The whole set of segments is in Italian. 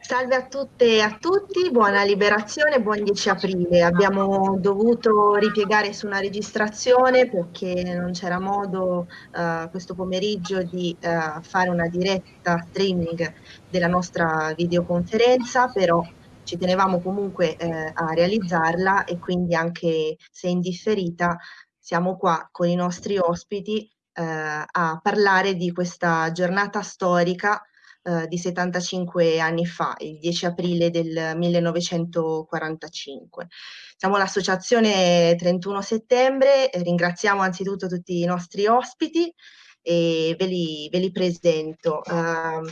Salve a tutte e a tutti, buona liberazione, buon 10 aprile. Abbiamo dovuto ripiegare su una registrazione perché non c'era modo uh, questo pomeriggio di uh, fare una diretta streaming della nostra videoconferenza, però ci tenevamo comunque eh, a realizzarla e quindi anche se indifferita siamo qua con i nostri ospiti eh, a parlare di questa giornata storica eh, di 75 anni fa, il 10 aprile del 1945. Siamo l'associazione 31 settembre, ringraziamo anzitutto tutti i nostri ospiti e ve li, ve li presento. Uh,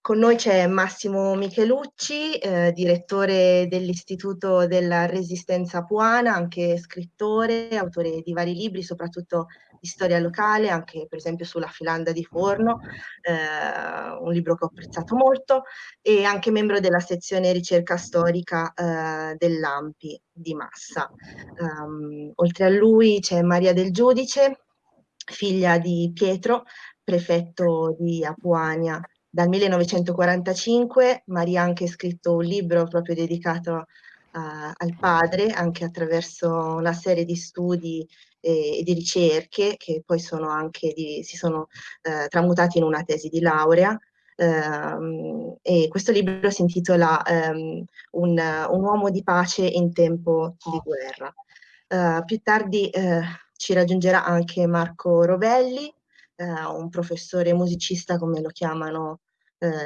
con noi c'è Massimo Michelucci, eh, direttore dell'Istituto della Resistenza Puana, anche scrittore, autore di vari libri, soprattutto di storia locale, anche per esempio sulla filanda di forno, eh, un libro che ho apprezzato molto, e anche membro della sezione ricerca storica eh, dell'AMPI di Massa. Um, oltre a lui c'è Maria del Giudice, figlia di Pietro, prefetto di Apuania dal 1945 Maria ha anche scritto un libro proprio dedicato uh, al padre, anche attraverso una serie di studi e, di ricerche che poi sono anche di, si sono uh, tramutati in una tesi di laurea. Uh, e questo libro si intitola um, un, un, uomo di pace in tempo di guerra. Uh, più tardi uh, ci raggiungerà anche Marco Rovelli, uh, un professore musicista come lo chiamano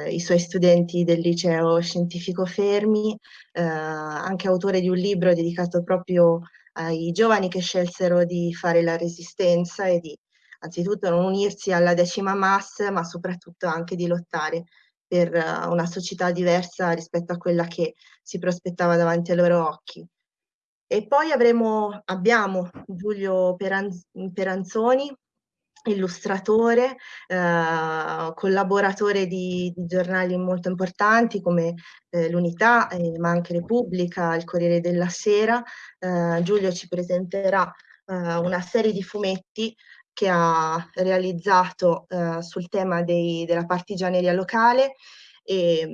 i suoi studenti del liceo scientifico Fermi, anche autore di un libro dedicato proprio ai giovani che scelsero di fare la resistenza e di anzitutto non unirsi alla decima mass, ma soprattutto anche di lottare per una società diversa rispetto a quella che si prospettava davanti ai loro occhi. E poi avremo, abbiamo Giulio Peranz Peranzoni, illustratore, eh, collaboratore di, di, giornali molto importanti come eh, l'Unità, eh, ma anche Repubblica, il Corriere della Sera. Eh, Giulio ci presenterà eh, una serie di fumetti che ha realizzato eh, sul tema dei, della partigianeria locale e,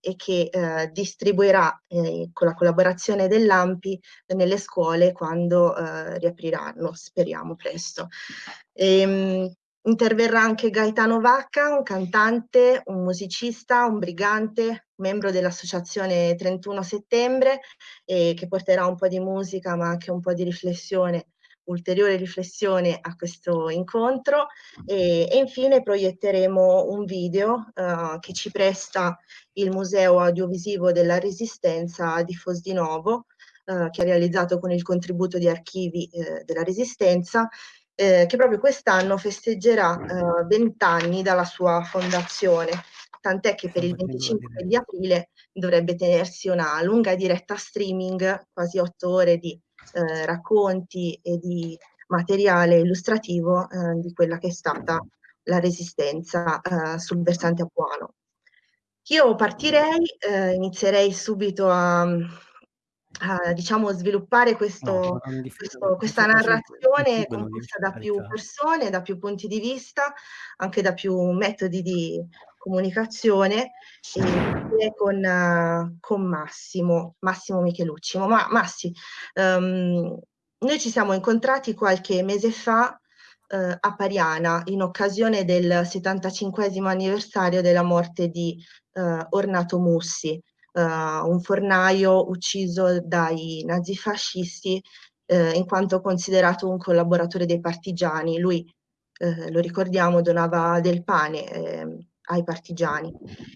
e che eh, distribuirà eh, con la collaborazione dell'AMPI nelle scuole quando eh, riapriranno, speriamo presto. E, ehm, interverrà anche Gaetano Vacca, un cantante, un musicista, un brigante, membro dell'associazione 31 settembre, che porterà un po' di musica ma anche un po' di riflessione ulteriore riflessione a questo incontro e, e infine proietteremo un video uh, che ci presta il Museo Audiovisivo della Resistenza di Fosdinovo uh, che ha realizzato con il contributo di archivi uh, della Resistenza che proprio quest'anno festeggerà vent'anni dalla sua fondazione. Tant'è che per il 25 di aprile dovrebbe tenersi una lunga diretta streaming, quasi otto ore di eh, racconti e di materiale illustrativo eh, di quella che è stata la resistenza eh, sul versante apuano. Io partirei, eh, inizierei subito a, a diciamo, sviluppare questo, no, questo, questa narrazione composta da più persone, da più punti di vista, anche da più metodi di comunicazione e con, uh, con Massimo, Massimo Michelucci. Ma Massi, um, noi ci siamo incontrati qualche mese fa uh, a Pariana in occasione del 75 anniversario della morte di uh, Ornato Mussi, un fornaio ucciso dai nazifascisti in quanto considerato un collaboratore dei partigiani. Lui, lo ricordiamo, donava del pane ehm, ai partigiani.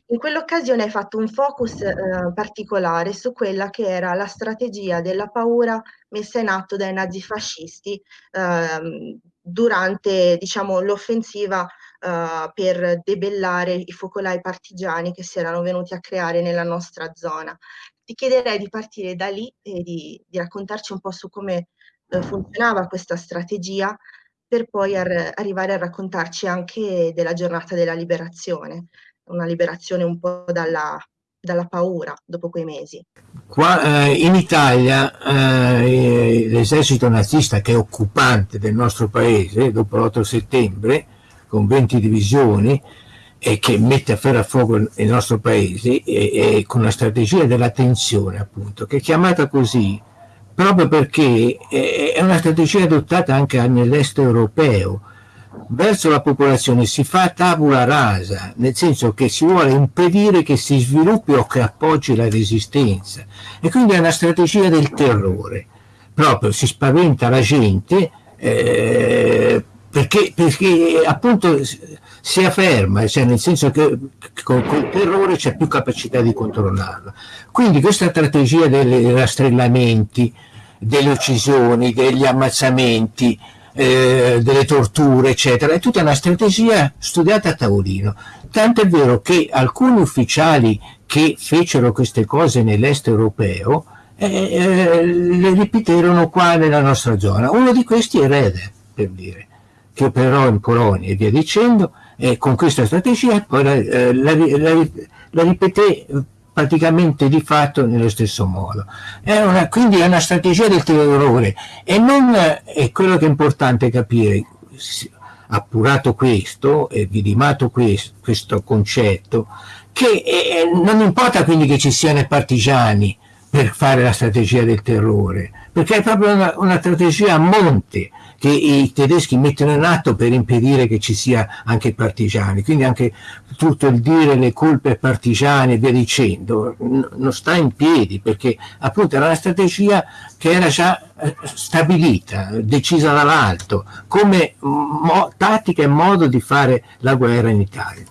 In quell'occasione hai fatto un focus eh, particolare su quella che era la strategia della paura messa in atto dai nazifascisti eh, durante diciamo, l'offensiva eh, per debellare i focolai partigiani che si erano venuti a creare nella nostra zona. Ti chiederei di partire da lì e di, di raccontarci un po' su come eh, funzionava questa strategia per poi ar arrivare a raccontarci anche della giornata della liberazione, una liberazione un po' dalla, dalla paura dopo quei mesi. Qua eh, in Italia eh, l'esercito nazista che è occupante del nostro paese dopo l'8 settembre con 20 divisioni e che mette a ferro a fuoco il nostro paese e, e con la strategia della tensione appunto che è chiamata così proprio perché è una strategia adottata anche nell'est europeo verso la popolazione. Si fa tabula rasa nel senso che si vuole impedire che si sviluppi o che appoggi la resistenza. E quindi è una strategia del terrore. Proprio si spaventa la gente eh, perché, perché appunto si afferma, cioè nel senso che con, con il terrore c'è più capacità di controllarlo. Quindi questa strategia dei rastrellamenti, delle uccisioni, degli ammazzamenti, eh, delle torture, eccetera, è tutta una strategia studiata a tavolino. Tanto è vero che alcuni ufficiali che fecero queste cose nell'est europeo eh, eh, le ripeterono qua nella nostra zona. Uno di questi è Rede, per dire, che operò in Polonia e via dicendo, e con questa strategia poi la, eh, la, la, la ripeté praticamente di fatto nello stesso modo. È una, quindi è una strategia del terrore e non è quello che è importante capire, appurato questo e vidimato questo, questo concetto, che eh, non importa quindi che ci siano i partigiani per fare la strategia del terrore, perché è proprio una, una strategia a monte, che i tedeschi mettono in atto per impedire che ci sia anche partigiani, quindi anche tutto il dire le colpe partigiane e via dicendo non sta in piedi perché appunto era una strategia che era già eh, stabilita, decisa dall'alto, come tattica e modo di fare la guerra in Italia.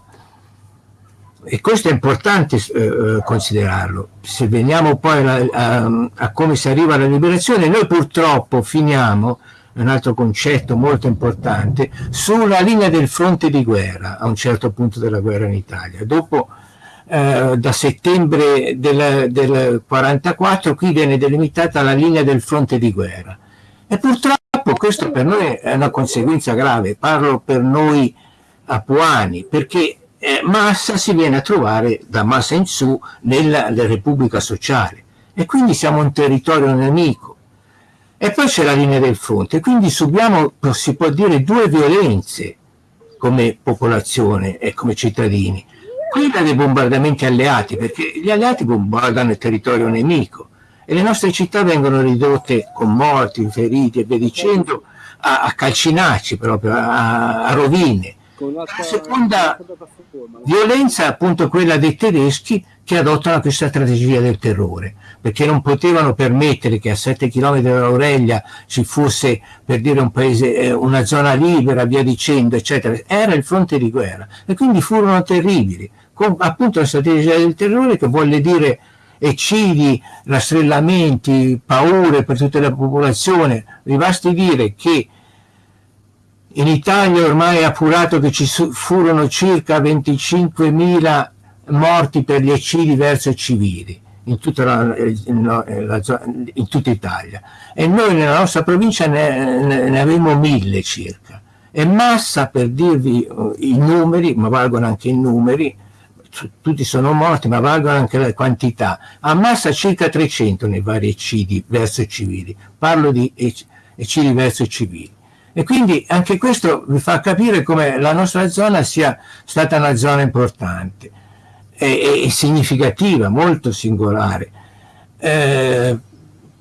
E questo è importante eh, eh considerarlo. Se veniamo poi a, a, a come si arriva alla liberazione, noi purtroppo finiamo un altro concetto molto importante, sulla linea del fronte di guerra a un certo punto della guerra in Italia. Dopo, eh, da settembre del, del 44, qui viene delimitata la linea del fronte di guerra. E purtroppo questo per noi è una conseguenza grave, parlo per noi apuani, perché eh, Massa si viene a trovare da Massa in su nella, nella Repubblica Sociale e quindi siamo un territorio nemico e poi c'è la linea del fronte, quindi subiamo, si può dire, due violenze come popolazione e come cittadini. Quella dei bombardamenti alleati, perché gli alleati bombardano il territorio nemico e le nostre città vengono ridotte con morti, feriti e via dicendo a, a calcinacci proprio, a, a rovine. La seconda violenza è appunto quella dei tedeschi che adottano questa strategia del terrore, perché non potevano permettere che a 7 km dall'Aurelia ci fosse, per dire, un paese, eh, una zona libera, via dicendo, eccetera. Era il fronte di guerra e quindi furono terribili, con appunto la strategia del terrore che vuole dire eccidi, rastrellamenti, paure per tutta la popolazione. Vi basti dire che in Italia ormai è appurato che ci furono circa 25.000 morti per gli eccidi verso civili in tutta, la, in, la, in tutta, Italia. E noi nella nostra provincia ne, ne, ne avevamo mille circa. E Massa per dirvi uh, i numeri ma valgono anche i numeri tutti sono morti ma valgono anche le quantità. Ammassa circa 300 nei vari eccidi verso i civili. Parlo di eccidi verso i civili. E quindi anche questo vi fa capire come la nostra zona sia stata una zona importante e significativa, molto singolare. Eh,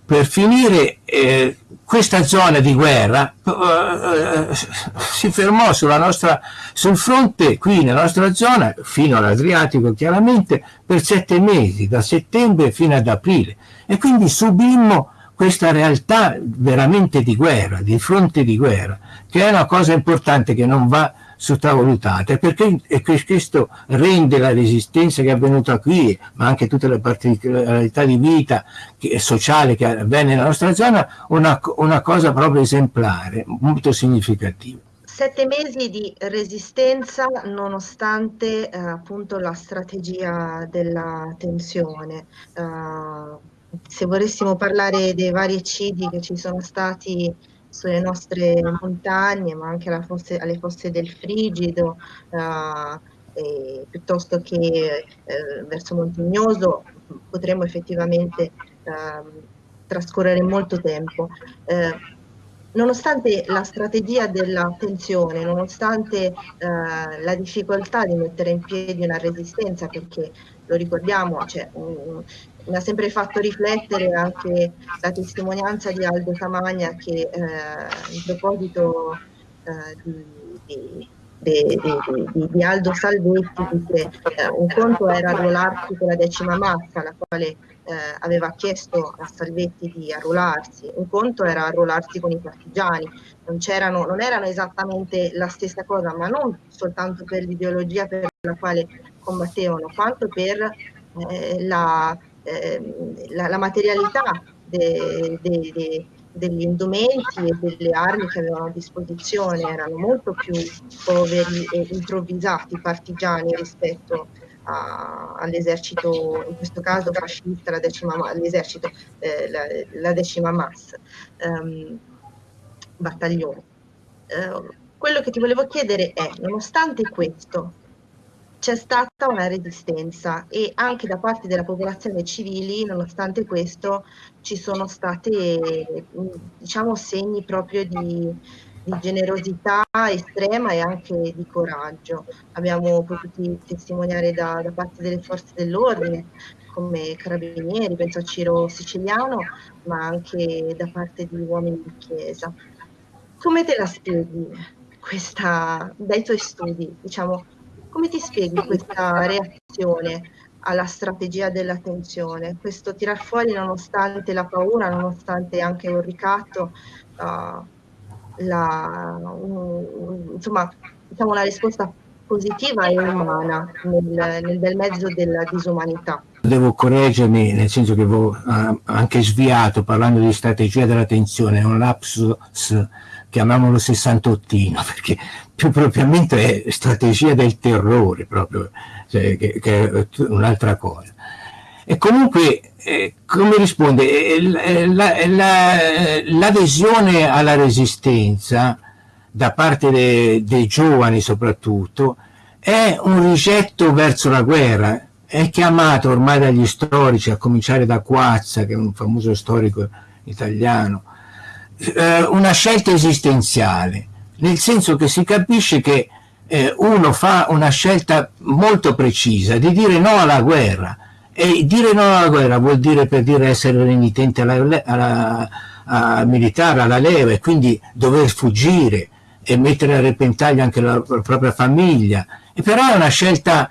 per finire, eh, questa zona di guerra eh, si fermò nostra, sul fronte qui nella nostra zona, fino all'Adriatico chiaramente, per sette mesi, da settembre fino ad aprile. E quindi subimmo questa realtà veramente di guerra, di fronte di guerra, che è una cosa importante che non va sottovalutate perché questo rende la resistenza che è avvenuta qui ma anche tutte le particolarità di vita che, sociale che avvenne nella nostra zona una, una cosa proprio esemplare molto significativa sette mesi di resistenza nonostante eh, appunto la strategia della tensione. Uh, se volessimo parlare dei vari eccidi che ci sono stati sulle nostre montagne, ma anche fosse, alle fosse del Frigido, uh, piuttosto che uh, verso Montignoso, potremmo effettivamente uh, trascorrere molto tempo. Eh, nonostante la strategia della tensione, nonostante eh, la difficoltà di mettere in piedi una resistenza, perché lo ricordiamo, cioè, um, mi ha sempre fatto riflettere anche la testimonianza di Aldo Camagna che eh, in proposito eh, di, di di, di, di, Aldo Salvetti dice eh, un conto era arruolarsi con la decima massa, la quale eh, aveva chiesto a Salvetti di arruolarsi, un conto era arruolarsi con i partigiani, non, non erano esattamente la stessa cosa, ma non soltanto per l'ideologia per la quale combattevano, quanto per eh, la, la, la, materialità de, de, de, degli indumenti e delle armi che avevano a disposizione erano molto più poveri e improvvisati partigiani rispetto all'esercito, in questo caso fascista, l'esercito, eh, la, la, decima MAS, ehm, battaglione. Eh, quello che ti volevo chiedere è, nonostante questo, c'è stata una resistenza e anche da parte della popolazione civile, nonostante questo, ci sono stati diciamo, segni proprio di, di, generosità estrema e anche di coraggio. Abbiamo potuto testimoniare da, da parte delle forze dell'ordine, come carabinieri, penso a Ciro Siciliano, ma anche da parte di uomini di chiesa. Come te la spieghi questa, dai tuoi studi, diciamo, come ti spieghi questa reazione alla strategia della tensione? Questo tirar fuori nonostante la paura, nonostante anche un ricatto, uh, la, um, insomma, diciamo una risposta positiva e umana nel, nel bel mezzo della disumanità. Devo correggermi, nel senso che avevo uh, anche sviato parlando di strategia della tensione, è un lapsus chiamiamolo sessantottino, perché più propriamente è strategia del terrore, proprio, cioè, che, che, è un'altra cosa. E comunque, eh, come risponde? L'adesione la, la, alla resistenza, da parte dei, dei giovani soprattutto, è un rigetto verso la guerra, è chiamato ormai dagli storici, a cominciare da Quazza, che è un famoso storico italiano, eh, una scelta esistenziale, nel senso che si capisce che eh, uno fa una scelta molto precisa di dire no alla guerra e dire no alla guerra vuol dire per dire essere renitente alla, alla, alla militare, alla leva e quindi dover fuggire e mettere a repentaglio anche la, la propria famiglia. E però è una scelta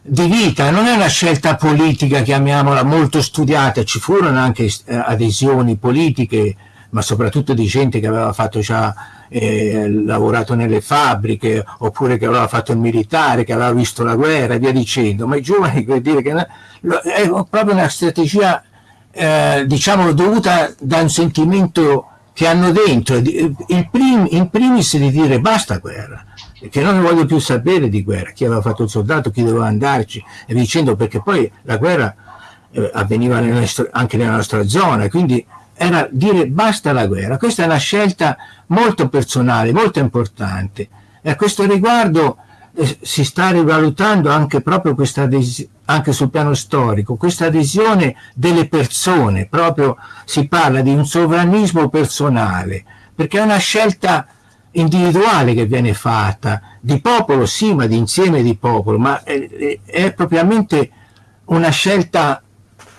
di vita, non è una scelta politica, chiamiamola, molto studiata, ci furono anche eh, adesioni politiche ma soprattutto di gente che aveva fatto già eh, lavorato nelle fabbriche oppure che aveva fatto il militare, che aveva visto la guerra e via dicendo, ma i giovani vuol dire che è proprio una strategia eh, diciamo dovuta da un sentimento che hanno dentro, il prim, in primis di dire basta guerra, che non ne voglio più sapere di guerra, chi aveva fatto il soldato, chi doveva andarci e via dicendo, perché poi la guerra eh, avveniva nel nostro, anche nella nostra zona, quindi era dire basta alla guerra. Questa è una scelta molto personale, molto importante. E a questo riguardo eh, si sta rivalutando anche proprio questa adesione, anche sul piano storico, questa adesione delle persone, proprio si parla di un sovranismo personale, perché è una scelta individuale che viene fatta, di popolo sì, ma di insieme di popolo, ma è, è propriamente una scelta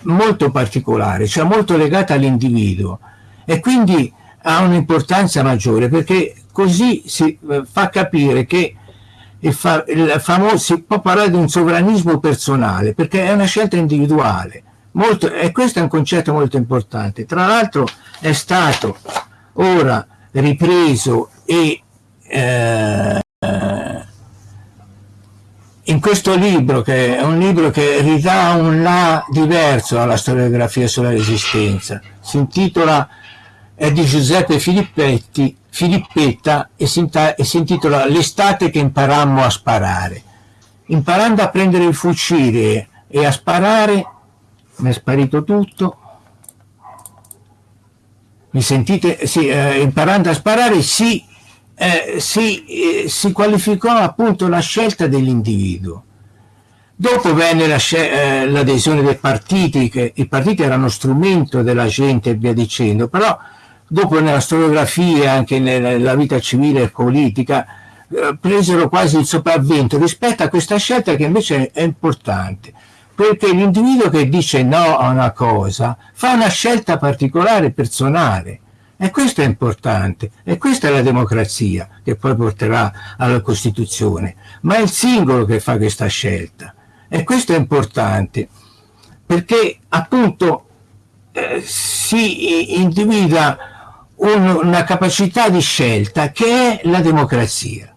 molto particolare, cioè molto legata all'individuo. E quindi ha un'importanza maggiore perché così si eh, fa capire che il, fa, il famoso, si può parlare di un sovranismo personale perché è una scelta individuale. Molto, e questo è un concetto molto importante. Tra l'altro è stato ora ripreso e eh, in questo libro, che è un libro che ridà un là diverso alla storiografia sulla resistenza, si intitola, è di Giuseppe Filippetti, Filippetta e si, e si intitola L'estate che imparammo a sparare. Imparando a prendere il fucile e a sparare, mi è sparito tutto, mi sentite? Sì, eh, imparando a sparare si eh, si, eh, si, qualificò appunto la scelta dell'individuo. Dopo venne l'adesione la, eh, dei partiti, che i partiti erano strumento della gente e via dicendo, però dopo nella storiografia anche nella vita civile e politica, eh, presero quasi il sopravvento rispetto a questa scelta che invece è importante perché l'individuo che dice no a una cosa fa una scelta particolare, personale. E questo è importante, e questa è la democrazia che poi porterà alla Costituzione, ma è il singolo che fa questa scelta. E questo è importante, perché appunto eh, si individua un, una capacità di scelta che è la democrazia.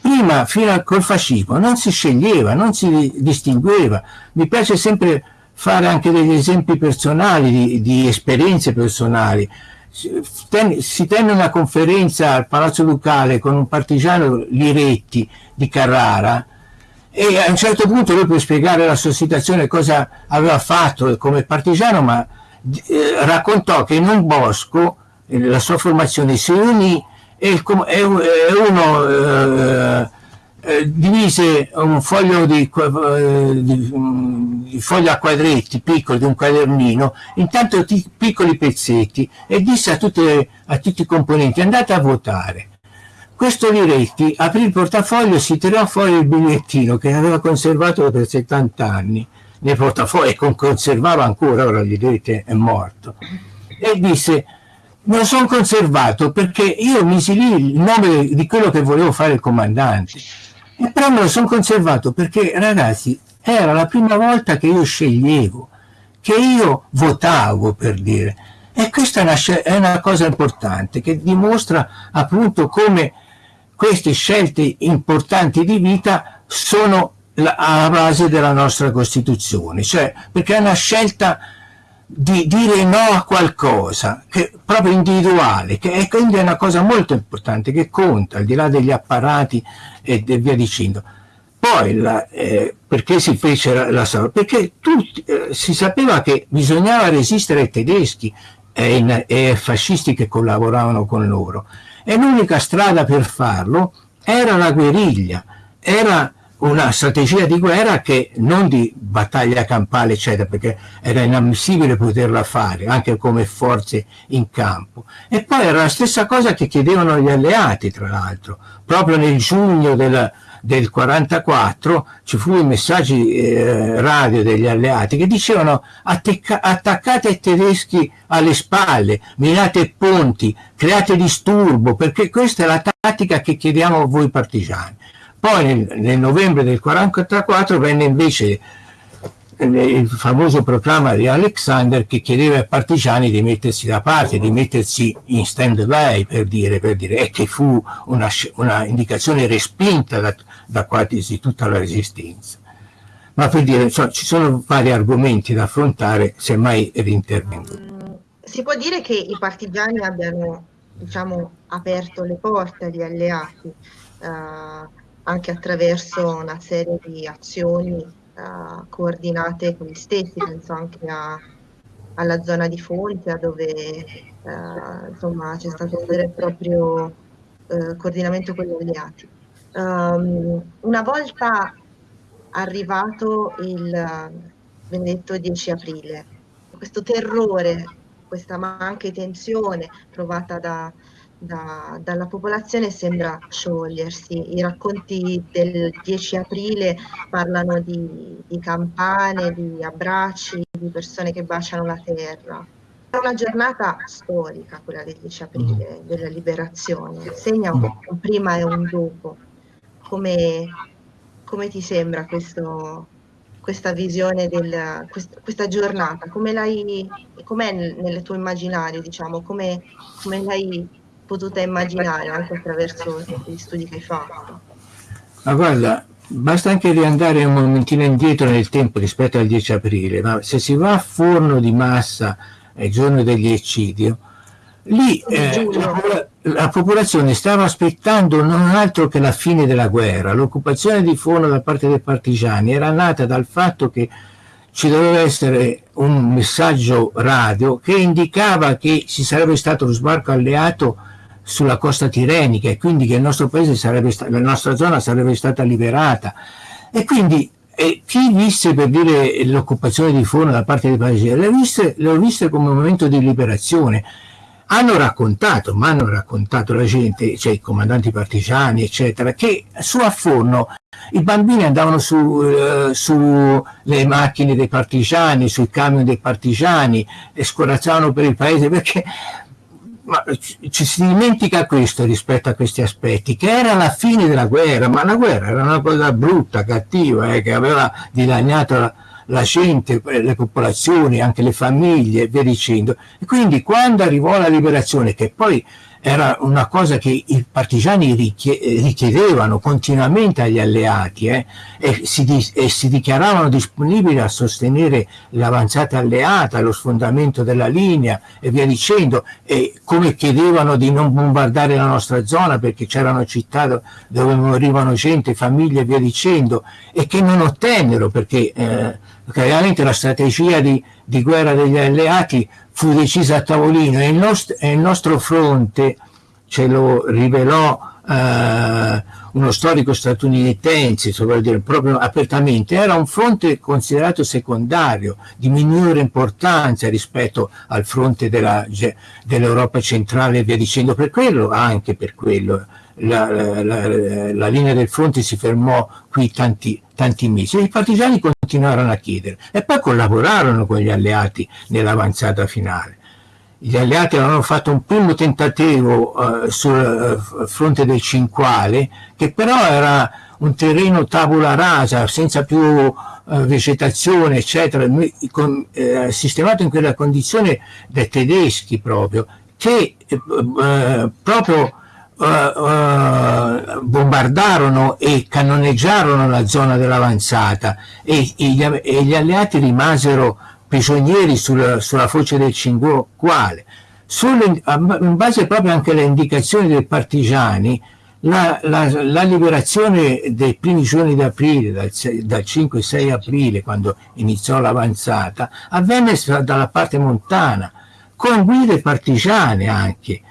Prima, fino al col fascismo, non si sceglieva, non si distingueva. Mi piace sempre fare anche degli esempi personali, di, di esperienze personali si tenne una conferenza al Palazzo Ducale con un partigiano Liretti di Carrara e a un certo punto lui per spiegare la sua situazione cosa aveva fatto come partigiano ma eh, raccontò che in un bosco eh, la sua formazione si unì e, e uno eh, eh, divise un foglio di, eh, di, di, foglio a quadretti piccolo di un quadernino in tanto piccoli pezzetti e disse a, tutte, a tutti i componenti andate a votare questo Liretti aprì il portafoglio e si tirò fuori il bigliettino che aveva conservato per 70 anni. Nel portafoglio e conservava ancora, ora Liretti è morto. E disse lo sono conservato perché io misi lì il nome di quello che volevo fare il comandante e però me lo sono conservato perché, ragazzi, era la prima volta che io sceglievo, che io votavo, per dire. E questa è una, è una cosa importante che dimostra appunto come queste scelte importanti di vita sono la, alla base della nostra Costituzione, cioè perché è una scelta di dire no a qualcosa, che proprio individuale, che è quindi una cosa molto importante, che conta, al di là degli apparati e via dicendo. Poi, la, eh, perché si fece la, la Perché tutti, eh, si sapeva che bisognava resistere ai tedeschi e, ai fascisti che collaboravano con loro. E l'unica strada per farlo era la guerriglia, era una strategia di guerra che non di battaglia campale eccetera perché era inammissibile poterla fare anche come forze in campo e poi era la stessa cosa che chiedevano gli alleati tra l'altro proprio nel giugno del, del 44 ci furono i messaggi eh, radio degli alleati che dicevano attaccate i tedeschi alle spalle, minate ponti, create disturbo, perché questa è la tattica che chiediamo a voi partigiani. Poi nel, nel novembre del 1944 venne invece eh, il famoso proclama di Alexander che chiedeva ai partigiani di mettersi da parte, di mettersi in stand by per dire, per dire e che fu una, una indicazione respinta da, da, quasi tutta la resistenza. Ma per dire, cioè, ci sono vari argomenti da affrontare, semmai rintervengo. Mm, si può dire che i partigiani abbiano diciamo, aperto le porte agli alleati. Uh, anche attraverso una serie di azioni uh, coordinate con gli stessi, penso anche a, alla zona di Fonte, dove uh, insomma c'è stato un vero e proprio uh, coordinamento con gli alleati. Um, una volta arrivato il benedetto 10 aprile, questo terrore, questa anche tensione provata da, da, dalla popolazione sembra sciogliersi. I racconti del 10 aprile parlano di, di campane, di abbracci, di persone che baciano la terra. È una giornata storica quella del 10 aprile, mm. della liberazione, segna un, un prima e un dopo. Come, come ti sembra questo, questa visione del, quest, questa giornata? Come l'hai, com'è nel, nel tuo immaginario, diciamo, come, come l'hai potuta immaginare anche attraverso gli studi che hai fatto. Ma guarda, basta anche riandare un momentino indietro nel tempo rispetto al 10 aprile, ma se si va a Forno di Massa il giorno degli eccidio, lì eh, la, la, popolazione stava aspettando non altro che la fine della guerra. L'occupazione di Forno da parte dei partigiani era nata dal fatto che ci doveva essere un messaggio radio che indicava che ci sarebbe stato lo sbarco alleato sulla costa tirenica e quindi che il nostro paese sarebbe la nostra zona sarebbe stata liberata. E quindi e chi visse per dire l'occupazione di Forno da parte dei paesi le visse, le viste come un momento di liberazione. Hanno raccontato, ma hanno raccontato la gente, cioè i comandanti partigiani, eccetera, che su a Forno i bambini andavano sulle eh, su macchine dei partigiani, sui camion dei partigiani e scorazzavano per il paese perché ma ci si dimentica questo rispetto a questi aspetti, che era la fine della guerra, ma la guerra era una cosa brutta, cattiva, eh, che aveva dilaniato la, la gente, le popolazioni, anche le famiglie e via dicendo. E quindi quando arrivò la liberazione, che poi era una cosa che i partigiani richiedevano continuamente agli alleati eh, e, si e, si dichiaravano disponibili a sostenere l'avanzata alleata, lo sfondamento della linea e via dicendo, e come chiedevano di non bombardare la nostra zona perché c'erano città dove morivano gente, famiglie e via dicendo, e che non ottennero perché eh, chiaramente la strategia di, di guerra degli alleati fu decisa a tavolino e il, nost e il nostro fronte ce lo rivelò eh, uno storico statunitense, dire, proprio apertamente, era un fronte considerato secondario, di minore importanza rispetto al fronte dell'Europa dell centrale e via dicendo, per quello, anche per quello, la, la, la, la, linea del fronte si fermò qui tanti, tanti mesi i partigiani continuarono a chiedere e poi collaborarono con gli alleati nell'avanzata finale. Gli alleati avevano fatto un primo tentativo eh, sul eh, fronte del Cinquale, che però era un terreno tabula rasa, senza più eh, vegetazione, eccetera, con, eh, sistemato in quella condizione dai tedeschi proprio, che eh, proprio Uh, uh, bombardarono e cannoneggiarono la zona dell'avanzata e, e, e, gli alleati rimasero prigionieri sulla, sulla foce del Cinquale. In base proprio anche alle indicazioni dei partigiani, la, la, la liberazione dei primi giorni d'aprile, dal, dal 5-6 aprile, quando iniziò l'avanzata, avvenne dalla parte montana, con guide partigiane anche,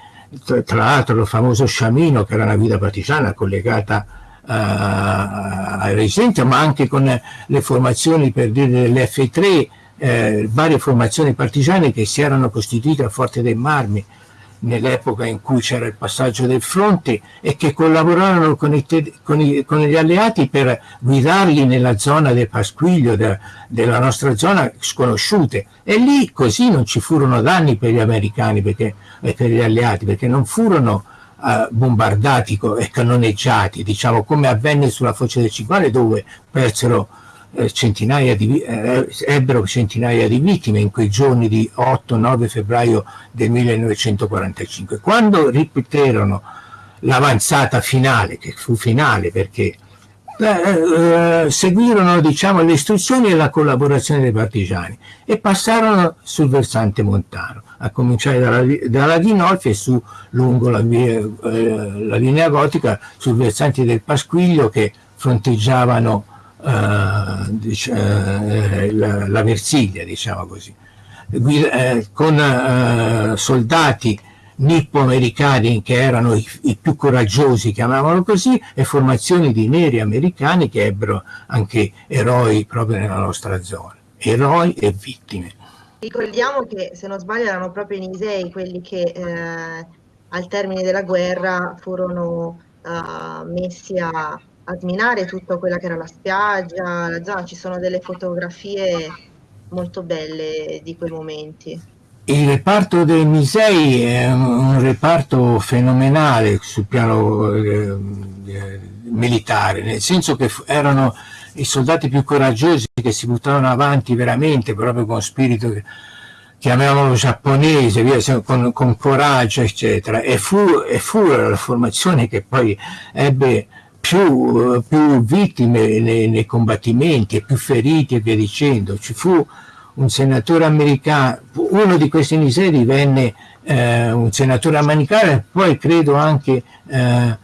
tra l'altro il famoso Sciamino che era una guida partigiana collegata uh, ai residenti ma anche con le formazioni per dire dell'F3 eh, varie formazioni partigiane che si erano costituite a Forte dei Marmi nell'epoca in cui c'era il passaggio del fronte e che collaborarono con, i, con, i, con gli alleati per guidarli nella zona del Pasquiglio, de, della nostra zona sconosciute. E lì così non ci furono danni per gli americani perché, e per gli alleati, perché non furono uh, bombardati e cannoneggiati, diciamo come avvenne sulla foce del Cinquale dove persero eh, centinaia di, eh, ebbero centinaia di vittime in quei giorni di 8-9 febbraio del 1945. Quando ripeterono l'avanzata finale, che fu finale perché eh, eh, seguirono diciamo, le istruzioni e la collaborazione dei partigiani e passarono sul versante montano, a cominciare dalla, dalla Dinolfi e su lungo la, via, eh, la linea gotica sul versante del Pasquiglio che fronteggiavano uh, dic uh, la, la, Versiglia, diciamo così, uh, con soldati nippo-americani che erano i, i, più coraggiosi, chiamavano così, e formazioni di neri americani che ebbero anche eroi proprio nella nostra zona, eroi e vittime. Ricordiamo che, se non sbaglio, erano proprio i Nisei quelli che eh, al termine della guerra furono uh, messi a a sminare tutta quella che era la spiaggia, la zona, ci sono delle fotografie molto belle di quei momenti. Il reparto dei Misei è un reparto fenomenale sul piano eh, eh, militare, nel senso che erano i soldati più coraggiosi che si buttavano avanti veramente, proprio con spirito, chiamiamolo giapponese, via, con, con coraggio, eccetera. E fu, e fu la formazione che poi ebbe più, più vittime nei, nei, combattimenti e più feriti e via dicendo. Ci fu un senatore americano, uno di questi miseri divenne eh, un senatore americano poi credo anche eh,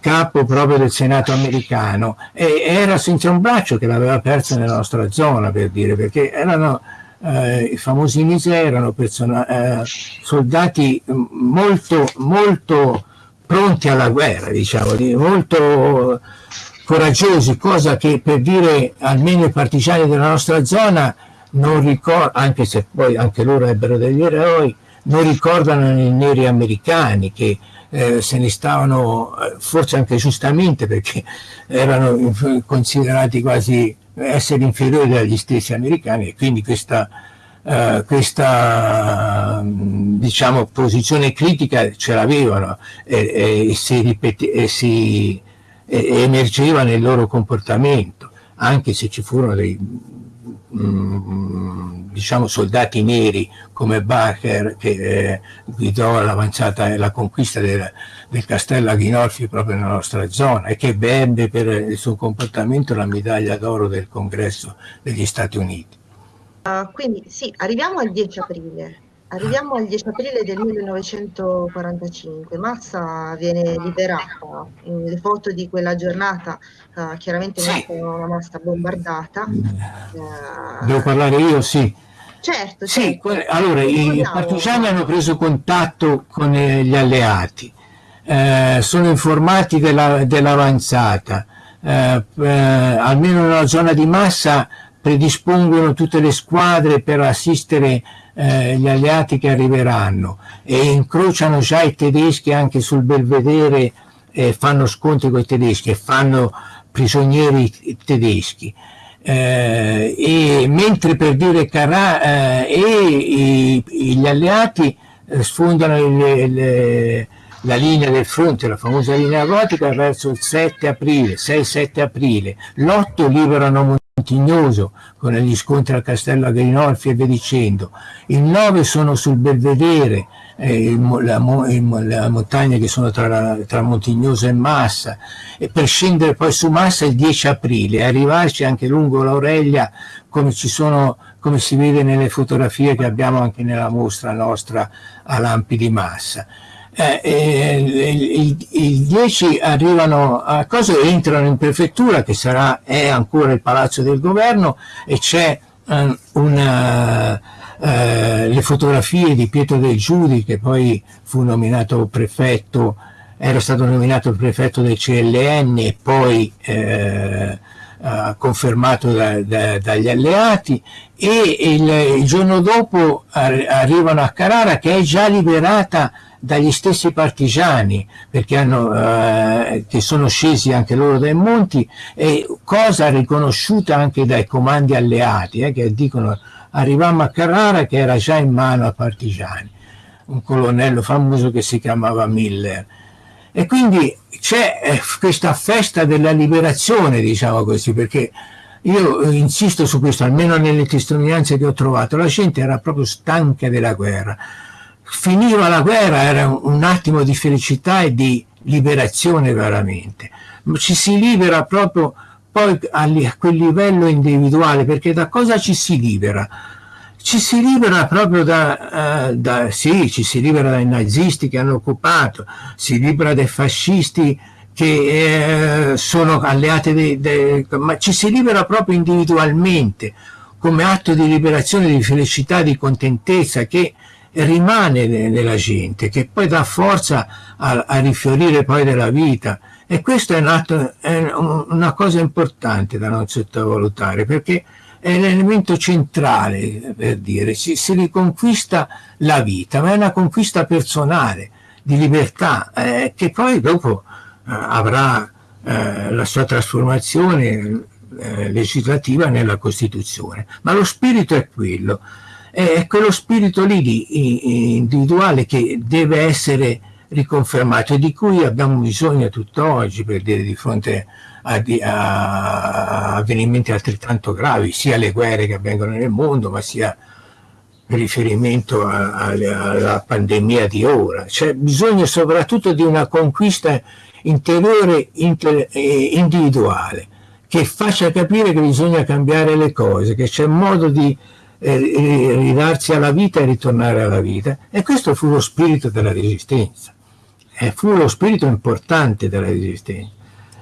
capo proprio del Senato americano e era senza un braccio che l'aveva perso nella nostra zona per dire perché erano eh, i famosi miseri erano eh, soldati molto molto pronti alla guerra, diciamo, molto coraggiosi, cosa che per dire almeno i partigiani della nostra zona non anche se poi anche loro ebbero degli eroi, non ricordano i neri americani che eh, se ne stavano, eh, forse anche giustamente perché erano considerati quasi essere inferiori agli stessi americani e quindi questa, uh, questa diciamo, posizione critica ce l'avevano e, e, si, ripete, e si e, emergeva nel loro comportamento, anche se ci furono dei mm, diciamo soldati neri come Bacher che eh, guidò l'avanzata e la conquista del, del castello Aghinolfi proprio nella nostra zona e che ebbe per il suo comportamento la medaglia d'oro del congresso degli Stati Uniti. Uh, quindi sì, arriviamo al 10 aprile. Arriviamo al 10 aprile del 1945, Massa viene liberata, le foto di quella giornata uh, chiaramente sì. mostrano una Massa bombardata. Uh, Devo parlare io? Sì. Certo, sì, certo. allora i partigiani hanno preso contatto con eh, gli alleati, eh, sono informati dell'avanzata, dell eh, eh, almeno nella zona di Massa predispongono tutte le squadre per assistere eh, gli alleati che arriveranno e incrociano già i tedeschi anche sul Belvedere e fanno scontri con i tedeschi e fanno prigionieri tedeschi. Eh, e mentre per dire Carà eh, e i, gli alleati eh, sfondano le, le, la linea del fronte, la famosa linea gotica, verso il 7 aprile, 6-7 aprile. L'8 liberano Montignoso con gli scontri al Castello Agrinolfi e via dicendo. Il 9 sono sul Belvedere, eh, la, la, montagna che sono tra, tra, Montignoso e Massa, e per scendere poi su Massa il 10 aprile e arrivarci anche lungo l'Aurelia come, come si vede nelle fotografie che abbiamo anche nella mostra nostra a Lampi di Massa eh, eh, il, 10 arrivano a cosa entrano in prefettura che sarà, è ancora il palazzo del governo e c'è um, una, uh, le fotografie di Pietro del Giudi che poi fu nominato prefetto era stato nominato prefetto del CLN e poi eh, confermato da, da, dagli alleati e il, il giorno dopo ar arrivano a Carrara che è già liberata dagli stessi partigiani hanno, eh, che sono scesi anche loro dai monti e cosa riconosciuta anche dai comandi alleati eh, che dicono arrivammo a Carrara che era già in mano ai partigiani. Un colonnello famoso che si chiamava Miller. E quindi c'è eh, questa festa della liberazione diciamo così perché io insisto su questo almeno nelle testimonianze che ho trovato la gente era proprio stanca della guerra finiva la guerra, era un attimo di felicità e di liberazione veramente. Ci si libera proprio poi a quel livello individuale, perché da cosa ci si libera? Ci si libera proprio da, uh, da sì, ci si libera dai nazisti che hanno occupato, si libera dai fascisti che eh, sono alleati, dei, dei, ma ci si libera proprio individualmente, come atto di liberazione, di felicità, di contentezza che rimane nella gente, che poi dà forza a, a rifiorire poi della vita. E questo è, nato, è una cosa importante da non sottovalutare, perché è l'elemento centrale, per dire, si, si, riconquista la vita, ma è una conquista personale, di libertà, eh, che poi dopo eh, avrà eh, la sua trasformazione eh, legislativa nella Costituzione. Ma lo spirito è quello è quello spirito lì di, individuale che deve essere riconfermato e di cui abbiamo bisogno tutt'oggi per dire di fronte a, a, avvenimenti altrettanto gravi, sia le guerre che avvengono nel mondo, ma sia riferimento a, alla pandemia di ora. C'è bisogno soprattutto di una conquista interiore inter, individuale che faccia capire che bisogna cambiare le cose, che c'è modo di ridarsi alla vita e ritornare alla vita. E questo fu lo spirito della resistenza, eh, fu lo spirito importante della resistenza,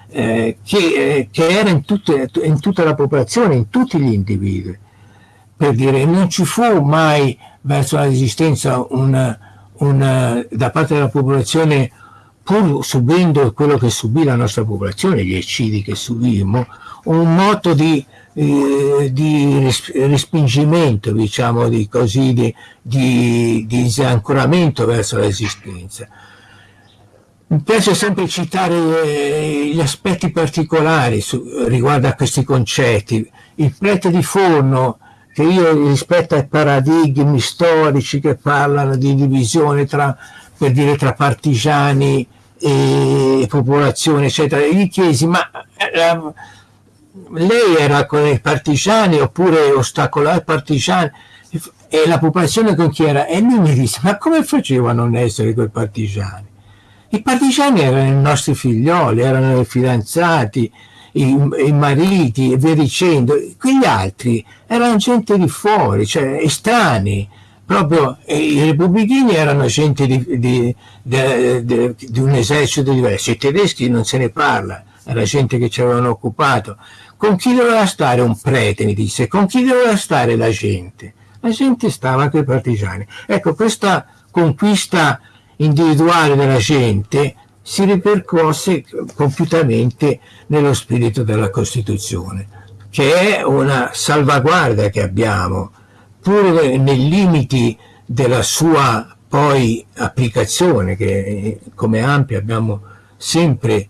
eh, che, eh, che, era in, tutte, in, tutta la popolazione, in tutti gli individui. Per dire, non ci fu mai verso la resistenza una, una, da parte della popolazione, pur subendo quello che subì la nostra popolazione, gli eccidi che subimmo, un moto di eh, di respingimento, diciamo di così, di, di, di disancoramento verso l'esistenza. Mi piace sempre citare eh, gli aspetti particolari su, riguardo a questi concetti. Il prete di Forno, che io rispetto ai paradigmi storici che parlano di divisione tra, per dire, tra partigiani e popolazione, eccetera, gli chiesi, ma eh, lei era con i partigiani oppure ostacolava i partigiani e la popolazione con chi era? E lui mi disse, ma come faceva a non essere quei partigiani? I partigiani erano i nostri figlioli, erano i fidanzati, i, i mariti e via dicendo. Quegli altri erano gente di fuori, cioè estranei. Proprio i repubblichini erano gente di, di, di, di un esercito diverso, i tedeschi non se ne parla, era gente che ci avevano occupato con chi doveva stare un prete, mi disse, con chi doveva stare la gente? La gente stava con i partigiani. Ecco, questa conquista individuale della gente si ripercosse compiutamente nello spirito della Costituzione, che è una salvaguardia che abbiamo, pur nei limiti della sua poi applicazione, che come ampia abbiamo sempre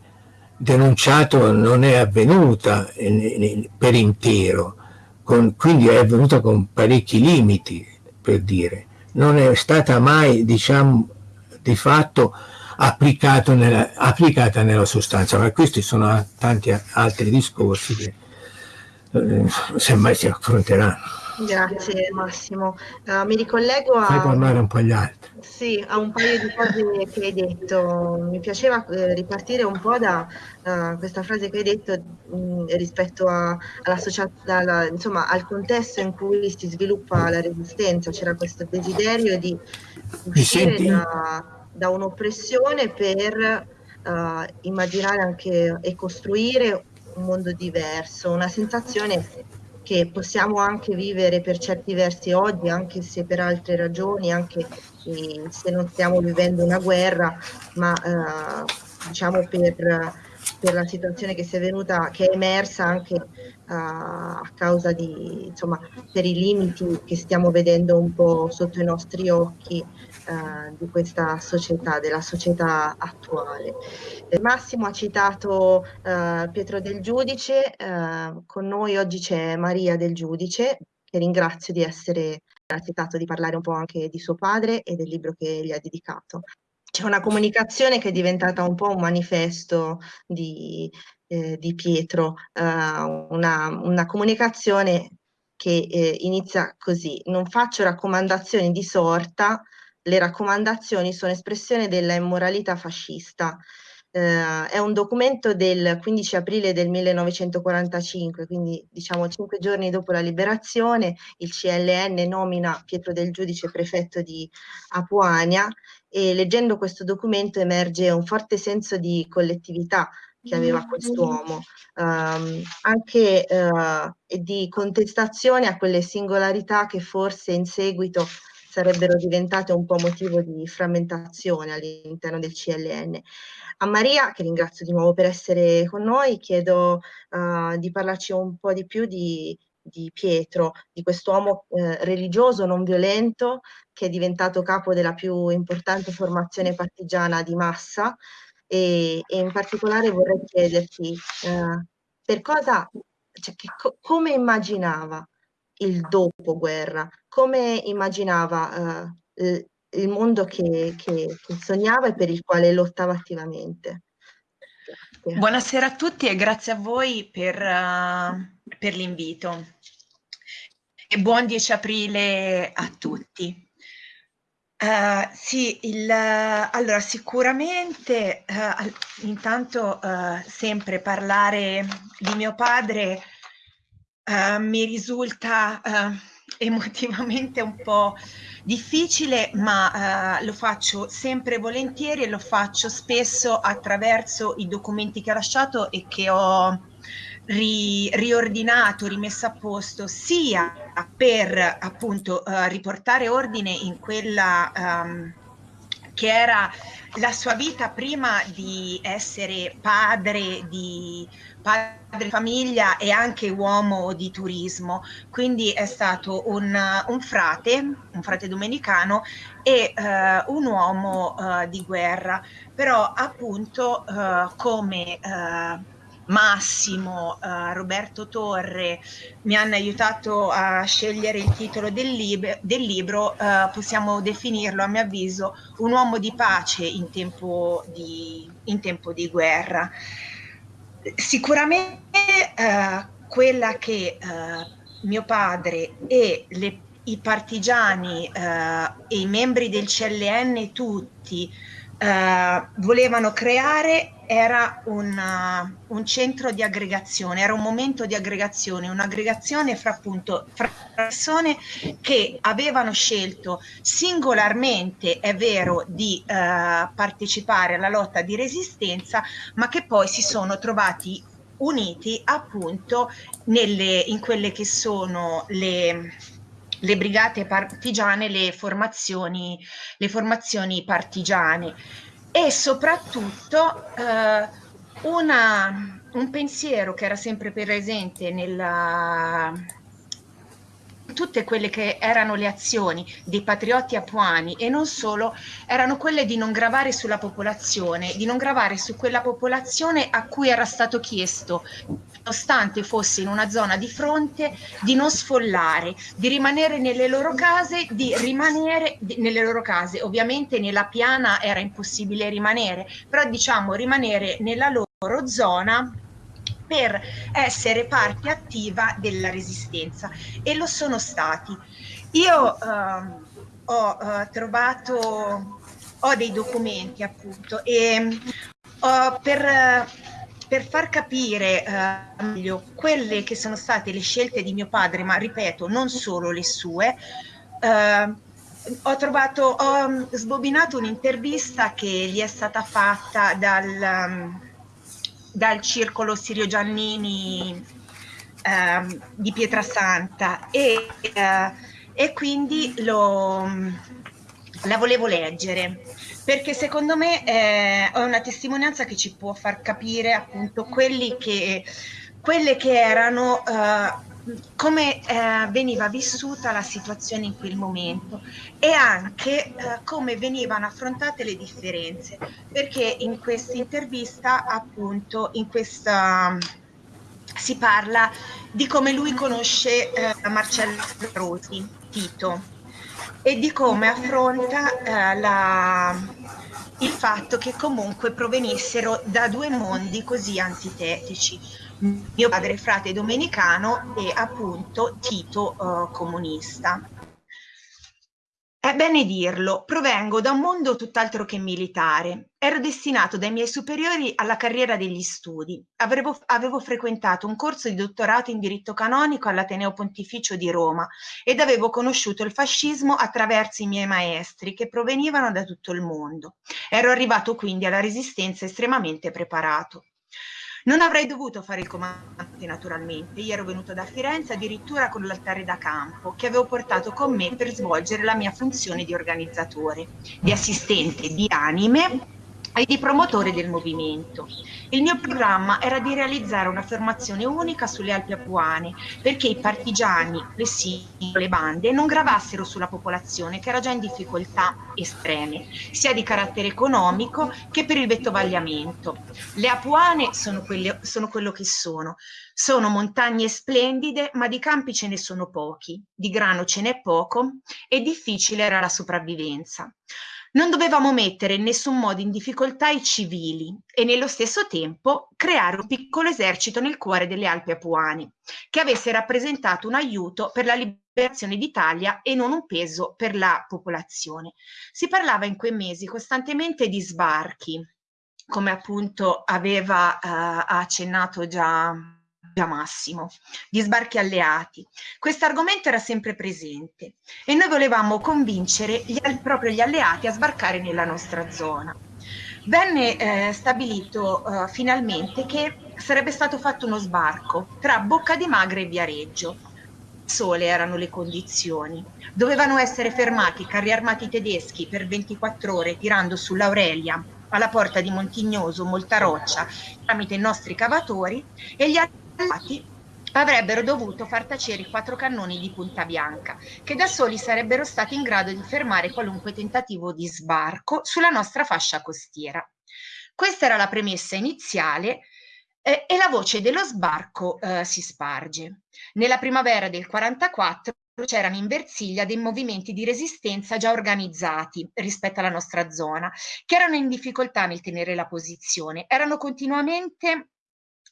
denunciato non è avvenuta per intero, con, quindi è avvenuta con parecchi limiti, per dire. Non è stata mai, diciamo, di fatto nella, applicata nella sostanza, ma questi sono tanti altri discorsi che eh, semmai si affronteranno. Grazie Massimo. Uh, mi ricollego a... Fai parlare un po' gli altri. Sì, a un paio di cose che hai detto. Mi piaceva eh, ripartire un po' da uh, questa frase che hai detto mh, rispetto a, alla, insomma, al contesto in cui si sviluppa la resistenza. C'era questo desiderio di uscire da, da un'oppressione per uh, immaginare anche e costruire un mondo diverso, una sensazione che possiamo anche vivere per certi versi oggi, anche se per altre ragioni, anche se non stiamo vivendo una guerra, ma eh, diciamo per, per, la situazione che venuta, che è emersa anche uh, a causa di, insomma, per i limiti che stiamo vedendo un po' sotto i nostri occhi uh, di questa società, della società attuale. Massimo ha citato uh, Pietro del Giudice, uh, con noi oggi c'è Maria del Giudice, che ringrazio di essere accettato di parlare un po' anche di suo padre e del libro che gli ha dedicato. C'è una comunicazione che è diventata un po' un manifesto di, eh, di Pietro, una, una, comunicazione che eh, inizia così, non faccio raccomandazioni di sorta, le raccomandazioni sono espressione della immoralità fascista, eh, è un documento del 15 aprile del 1945, quindi diciamo cinque giorni dopo la liberazione, il CLN nomina Pietro del Giudice prefetto di Apuania e leggendo questo documento emerge un forte senso di collettività che aveva quest'uomo, um, anche uh, di contestazione a quelle singolarità che forse in seguito sarebbero diventate un po' motivo di frammentazione all'interno del CLN. A Maria, che ringrazio di nuovo per essere con noi, chiedo uh, di parlarci un po' di più di, di Pietro, di quest'uomo eh, religioso non violento che è diventato capo della più importante formazione partigiana di massa e, e in particolare vorrei chiederti eh, per cosa, cioè, che, co come immaginava il dopoguerra, come immaginava eh, il mondo che, che, sognava e per il quale lottava attivamente. Buonasera a tutti e grazie a voi per, uh, per l'invito. E buon 10 aprile a tutti. Uh, sì, il, uh, allora sicuramente uh, intanto sempre parlare di mio padre mi risulta emotivamente un po' difficile, ma eh, lo faccio sempre volentieri e lo faccio spesso attraverso i documenti che ha lasciato e che ho ri, riordinato, rimesso a posto, sia per appunto eh, riportare ordine in quella um, che era la sua vita prima di essere padre di padre di famiglia e anche uomo di turismo, quindi è stato un, un frate, un frate domenicano e uh, un uomo uh, di guerra, però appunto uh, come Massimo, uh, Roberto Torre mi hanno aiutato a scegliere il titolo del, lib del libro, uh, possiamo definirlo a mio avviso un uomo di pace in tempo di, in tempo di guerra. Sicuramente uh, quella che mio padre e le, i partigiani e i membri del CLN tutti volevano creare era un, uh, un, centro di aggregazione, era un momento di aggregazione, un'aggregazione fra appunto fra persone che avevano scelto singolarmente, è vero, di uh, partecipare alla lotta di resistenza, ma che poi si sono trovati uniti appunto nelle, in quelle che sono le, le brigate partigiane, le formazioni, le formazioni partigiane e soprattutto eh, una, un pensiero che era sempre presente nella tutte quelle che erano le azioni dei patrioti apuani e non solo, erano quelle di non gravare sulla popolazione, di non gravare su quella popolazione a cui era stato chiesto, nonostante fosse in una zona di fronte, di non sfollare, di rimanere nelle loro case, di rimanere nelle loro case. Ovviamente nella piana era impossibile rimanere, però diciamo rimanere nella loro zona per essere parte attiva della resistenza e lo sono stati. Io eh, ho eh, trovato, ho dei documenti appunto e ho per, per far capire eh, meglio quelle che sono state le scelte di mio padre, ma ripeto, non solo le sue, eh, ho trovato, ho sbobinato un'intervista che gli è stata fatta dal dal circolo Sirio Giannini eh, di Pietrasanta e, eh, e quindi lo, la volevo leggere perché secondo me eh, è una testimonianza che ci può far capire appunto che, quelle che erano eh, come eh, veniva vissuta la situazione in quel momento e anche eh, come venivano affrontate le differenze, perché in questa intervista, appunto, in questa si parla di come lui conosce Marcello Rosi, Tito, e di come affronta eh, la, il fatto che comunque provenissero da due mondi così antitetici mio padre frate domenicano e appunto Tito uh, comunista. È bene dirlo, provengo da un mondo tutt'altro che militare. Ero destinato dai miei superiori alla carriera degli studi. Avevo, avevo, frequentato un corso di dottorato in diritto canonico all'Ateneo Pontificio di Roma ed avevo conosciuto il fascismo attraverso i miei maestri che provenivano da tutto il mondo. Ero arrivato quindi alla resistenza estremamente preparato. Non avrei dovuto fare il comandante naturalmente, io ero venuto da Firenze addirittura con l'altare da campo che avevo portato con me per svolgere la mia funzione di organizzatore, di assistente di anime e di promotore del movimento. Il mio programma era di realizzare una formazione unica sulle Alpi Apuane perché i partigiani, le singole bande non gravassero sulla popolazione che era già in difficoltà estreme, sia di carattere economico che per il vettovagliamento. Le Apuane sono, quelle, sono quello che sono, sono montagne splendide, ma di campi ce ne sono pochi, di grano ce n'è poco e difficile era la sopravvivenza. Non dovevamo mettere in nessun modo in difficoltà i civili e nello stesso tempo creare un piccolo esercito nel cuore delle Alpi Apuane, che avesse rappresentato un aiuto per la liberazione d'Italia e non un peso per la popolazione. Si parlava in quei mesi costantemente di sbarchi, come appunto aveva eh, accennato già Massimo, di sbarchi alleati. Questo argomento era sempre presente e noi volevamo convincere gli, proprio gli alleati a sbarcare nella nostra zona. Venne eh, stabilito eh, finalmente che sarebbe stato fatto uno sbarco tra Bocca di Magra e Viareggio. sole erano le condizioni. Dovevano essere fermati i carri armati tedeschi per 24 ore tirando sull'Aurelia alla porta di Montignoso, molta roccia, tramite i nostri cavatori e gli alleati avrebbero dovuto far tacere i quattro cannoni di Punta Bianca, che da soli sarebbero stati in grado di fermare qualunque tentativo di sbarco sulla nostra fascia costiera. Questa era la premessa iniziale eh, e la voce dello sbarco eh, si sparge. Nella primavera del 44 c'erano in Versilia dei movimenti di resistenza già organizzati rispetto alla nostra zona, che erano in difficoltà nel tenere la posizione, erano continuamente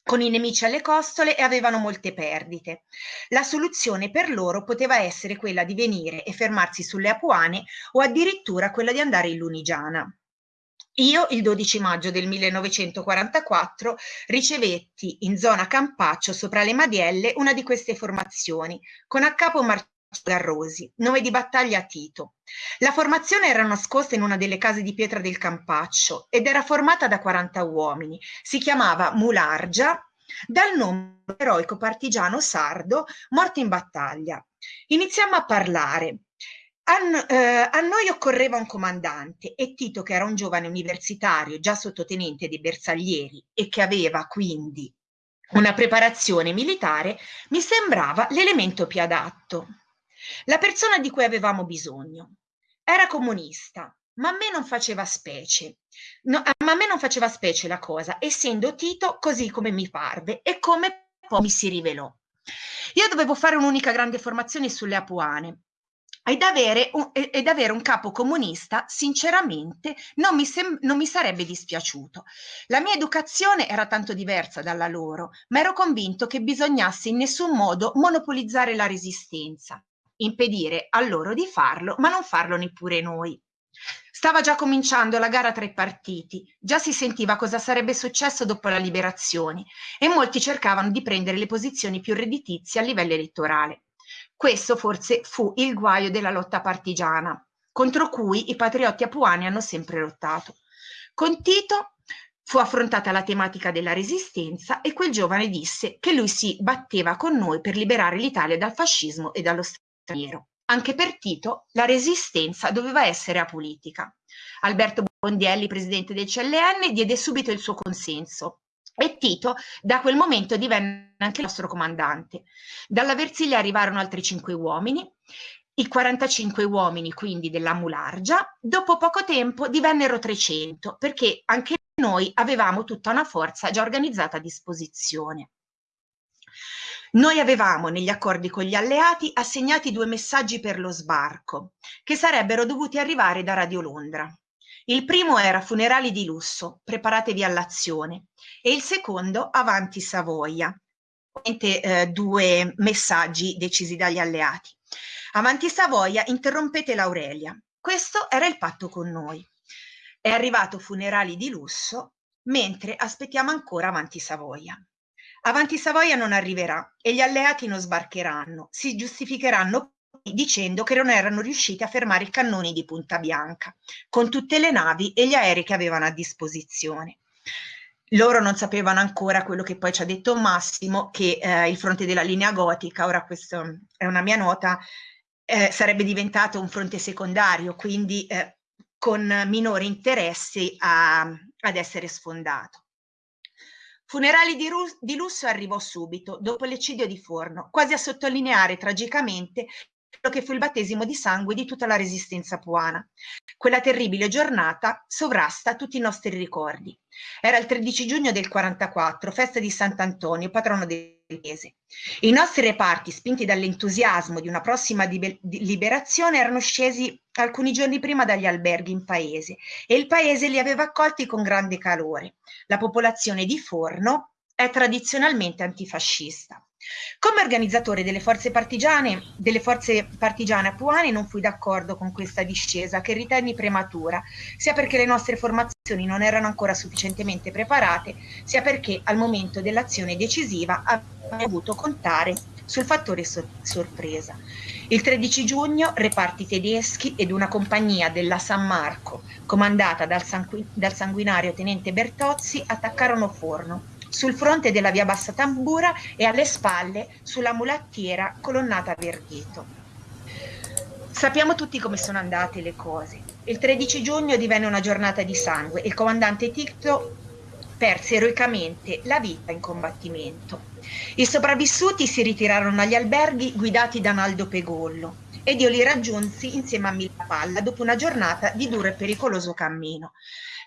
con i nemici alle costole e avevano molte perdite. La soluzione per loro poteva essere quella di venire e fermarsi sulle Apuane o addirittura quella di andare in Lunigiana. Io il 12 maggio del 1944 ricevetti in zona Campaccio sopra le Madielle una di queste formazioni con a capo Marcello Garrosi, nome di battaglia Tito. La formazione era nascosta in una delle case di pietra del Campaccio ed era formata da 40 uomini. Si chiamava Mulargia, dal nome eroico partigiano sardo morto in battaglia. Iniziamo a parlare. A, eh, a, noi occorreva un comandante e Tito, che era un giovane universitario, già sottotenente dei bersaglieri e che aveva quindi una preparazione militare, mi sembrava l'elemento più adatto. La persona di cui avevamo bisogno era comunista, ma a me non faceva specie. No, ma a me non faceva specie la cosa, essendo Tito così come mi parve e come poi mi si rivelò. Io dovevo fare un'unica grande formazione sulle Apuane ed avere, un, ed avere un capo comunista, sinceramente, non mi, non mi sarebbe dispiaciuto. La mia educazione era tanto diversa dalla loro, ma ero convinto che bisognasse in nessun modo monopolizzare la resistenza impedire a loro di farlo, ma non farlo neppure noi. Stava già cominciando la gara tra i partiti, già si sentiva cosa sarebbe successo dopo la liberazione e molti cercavano di prendere le posizioni più redditizie a livello elettorale. Questo forse fu il guaio della lotta partigiana, contro cui i patriotti apuani hanno sempre lottato. Con Tito fu affrontata la tematica della resistenza e quel giovane disse che lui si batteva con noi per liberare l'Italia dal fascismo e dallo straniero. Anche per Tito la resistenza doveva essere apolitica. Alberto Bondielli, presidente del CLN, diede subito il suo consenso e Tito da quel momento divenne anche il nostro comandante. Dalla Versilia arrivarono altri cinque uomini, i 45 uomini quindi della Mulargia, dopo poco tempo divennero 300 perché anche noi avevamo tutta una forza già organizzata a disposizione. Noi avevamo negli accordi con gli alleati assegnati due messaggi per lo sbarco, che sarebbero dovuti arrivare da Radio Londra. Il primo era funerali di lusso, preparatevi all'azione, e il secondo avanti Savoia, eh, due messaggi decisi dagli alleati. Avanti Savoia, interrompete l'Aurelia. Questo era il patto con noi. È arrivato funerali di lusso, mentre aspettiamo ancora avanti Savoia. Avanti Savoia non arriverà e gli alleati non sbarcheranno, si giustificheranno dicendo che non erano riusciti a fermare i cannoni di Punta Bianca, con tutte le navi e gli aerei che avevano a disposizione. Loro non sapevano ancora quello che poi ci ha detto Massimo, che eh, il fronte della linea gotica, ora questa è una mia nota, eh, sarebbe diventato un fronte secondario, quindi eh, con minori interessi a, ad essere sfondato. Funerali di, di lusso arrivò subito, dopo l'eccidio di Forno, quasi a sottolineare tragicamente quello che fu il battesimo di sangue di tutta la resistenza puana. Quella terribile giornata sovrasta tutti i nostri ricordi. Era il 13 giugno del 44, festa di Sant'Antonio, patrono del paese. I nostri reparti, spinti dall'entusiasmo di una prossima liberazione, erano scesi alcuni giorni prima dagli alberghi in paese e il paese li aveva accolti con grande calore. La popolazione di Forno è tradizionalmente antifascista. Come organizzatore delle forze partigiane, delle forze partigiane apuane non fui d'accordo con questa discesa che ritenni prematura, sia perché le nostre formazioni non erano ancora sufficientemente preparate, sia perché al momento dell'azione decisiva abbiamo dovuto contare sul fattore sor sorpresa. Il 13 giugno reparti tedeschi ed una compagnia della San Marco, comandata dal, sangu dal sanguinario tenente Bertozzi, attaccarono Forno sul fronte della via Bassa Tambura e alle spalle sulla mulattiera colonnata Vergheto. Sappiamo tutti come sono andate le cose. Il 13 giugno divenne una giornata di sangue e il comandante Tito perse eroicamente la vita in combattimento. I sopravvissuti si ritirarono agli alberghi guidati da Naldo Pegollo ed io li raggiunsi insieme a Mila Palla dopo una giornata di duro e pericoloso cammino.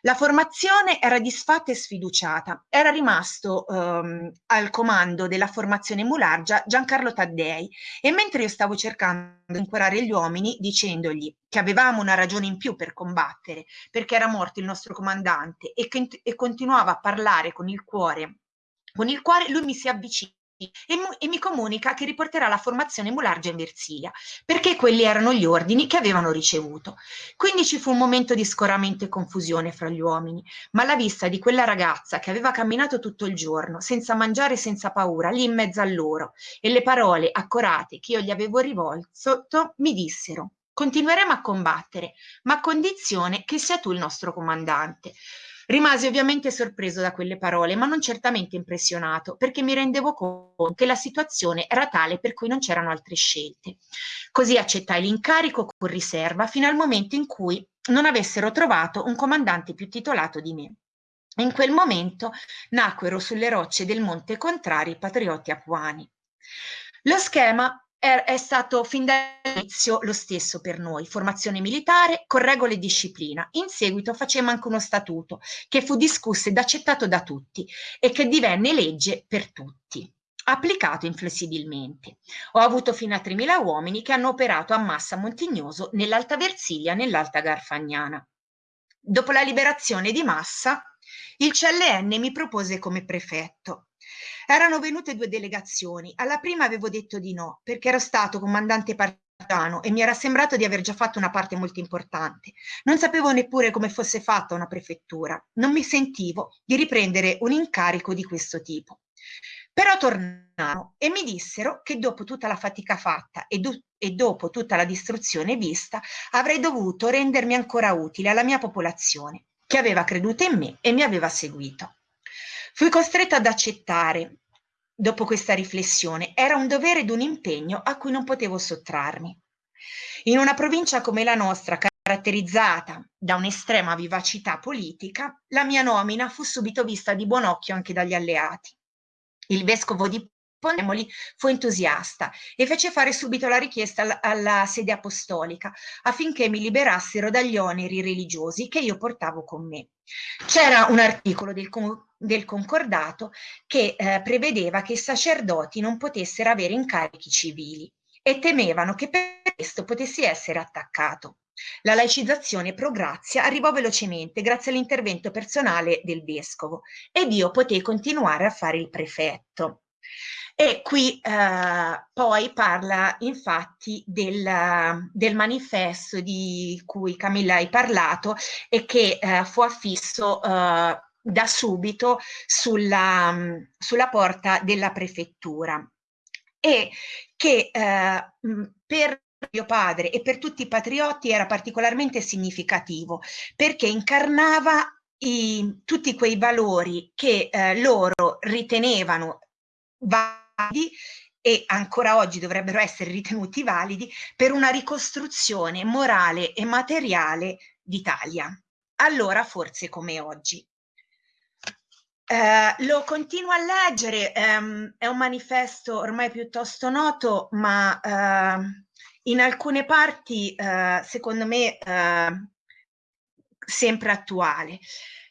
La formazione era disfatta e sfiduciata. Era rimasto ehm, al comando della formazione Mulargia Giancarlo Taddei e mentre io stavo cercando di incorare gli uomini dicendogli che avevamo una ragione in più per combattere perché era morto il nostro comandante e, che, e continuava a parlare con il cuore con il quale lui mi si avvicina e, e, mi comunica che riporterà la formazione Mulargia in Versilia, perché quelli erano gli ordini che avevano ricevuto. Quindi ci fu un momento di scoramento e confusione fra gli uomini, ma alla vista di quella ragazza che aveva camminato tutto il giorno, senza mangiare e senza paura, lì in mezzo a loro, e le parole accorate che io gli avevo rivolto, mi dissero continueremo a combattere, ma a condizione che sia tu il nostro comandante. Rimasi ovviamente sorpreso da quelle parole, ma non certamente impressionato, perché mi rendevo conto che la situazione era tale per cui non c'erano altre scelte. Così accettai l'incarico con riserva fino al momento in cui non avessero trovato un comandante più titolato di me. In quel momento nacquero sulle rocce del Monte Contrari i patrioti apuani. Lo schema è, è stato fin dall'inizio lo stesso per noi, formazione militare con regole e disciplina. In seguito facemmo anche uno statuto che fu discusso ed accettato da tutti e che divenne legge per tutti applicato inflessibilmente. Ho avuto fino a 3.000 uomini che hanno operato a Massa Montignoso, nell'Alta Versilia, nell'Alta Garfagnana. Dopo la liberazione di Massa, il CLN mi propose come prefetto. Erano venute due delegazioni. Alla prima avevo detto di no, perché ero stato comandante partigiano e mi era sembrato di aver già fatto una parte molto importante. Non sapevo neppure come fosse fatta una prefettura. Non mi sentivo di riprendere un incarico di questo tipo. Però tornarono e mi dissero che dopo tutta la fatica fatta e, do e, dopo tutta la distruzione vista, avrei dovuto rendermi ancora utile alla mia popolazione, che aveva creduto in me e mi aveva seguito. Fui costretta ad accettare, dopo questa riflessione, era un dovere ed un impegno a cui non potevo sottrarmi. In una provincia come la nostra, caratterizzata da un'estrema vivacità politica, la mia nomina fu subito vista di buon occhio anche dagli alleati. Il vescovo di Ponemoli fu entusiasta e fece fare subito la richiesta alla, alla sede apostolica affinché mi liberassero dagli oneri religiosi che io portavo con me. C'era un articolo del, del concordato che eh, prevedeva che i sacerdoti non potessero avere incarichi civili e temevano che per questo potessi essere attaccato. La laicizzazione pro grazia arrivò velocemente grazie all'intervento personale del vescovo ed io potei continuare a fare il prefetto. E qui eh, poi parla infatti del, del, manifesto di cui Camilla hai parlato e che eh, fu affisso eh, da subito sulla, sulla, porta della prefettura. E che eh, per mio padre e per tutti i patrioti era particolarmente significativo perché incarnava i, tutti quei valori che eh, loro ritenevano validi e ancora oggi dovrebbero essere ritenuti validi per una ricostruzione morale e materiale d'Italia. Allora forse come oggi. Eh, lo continuo a leggere, ehm, è un manifesto ormai piuttosto noto, ma eh, in alcune parti, eh, secondo me, eh, sempre attuale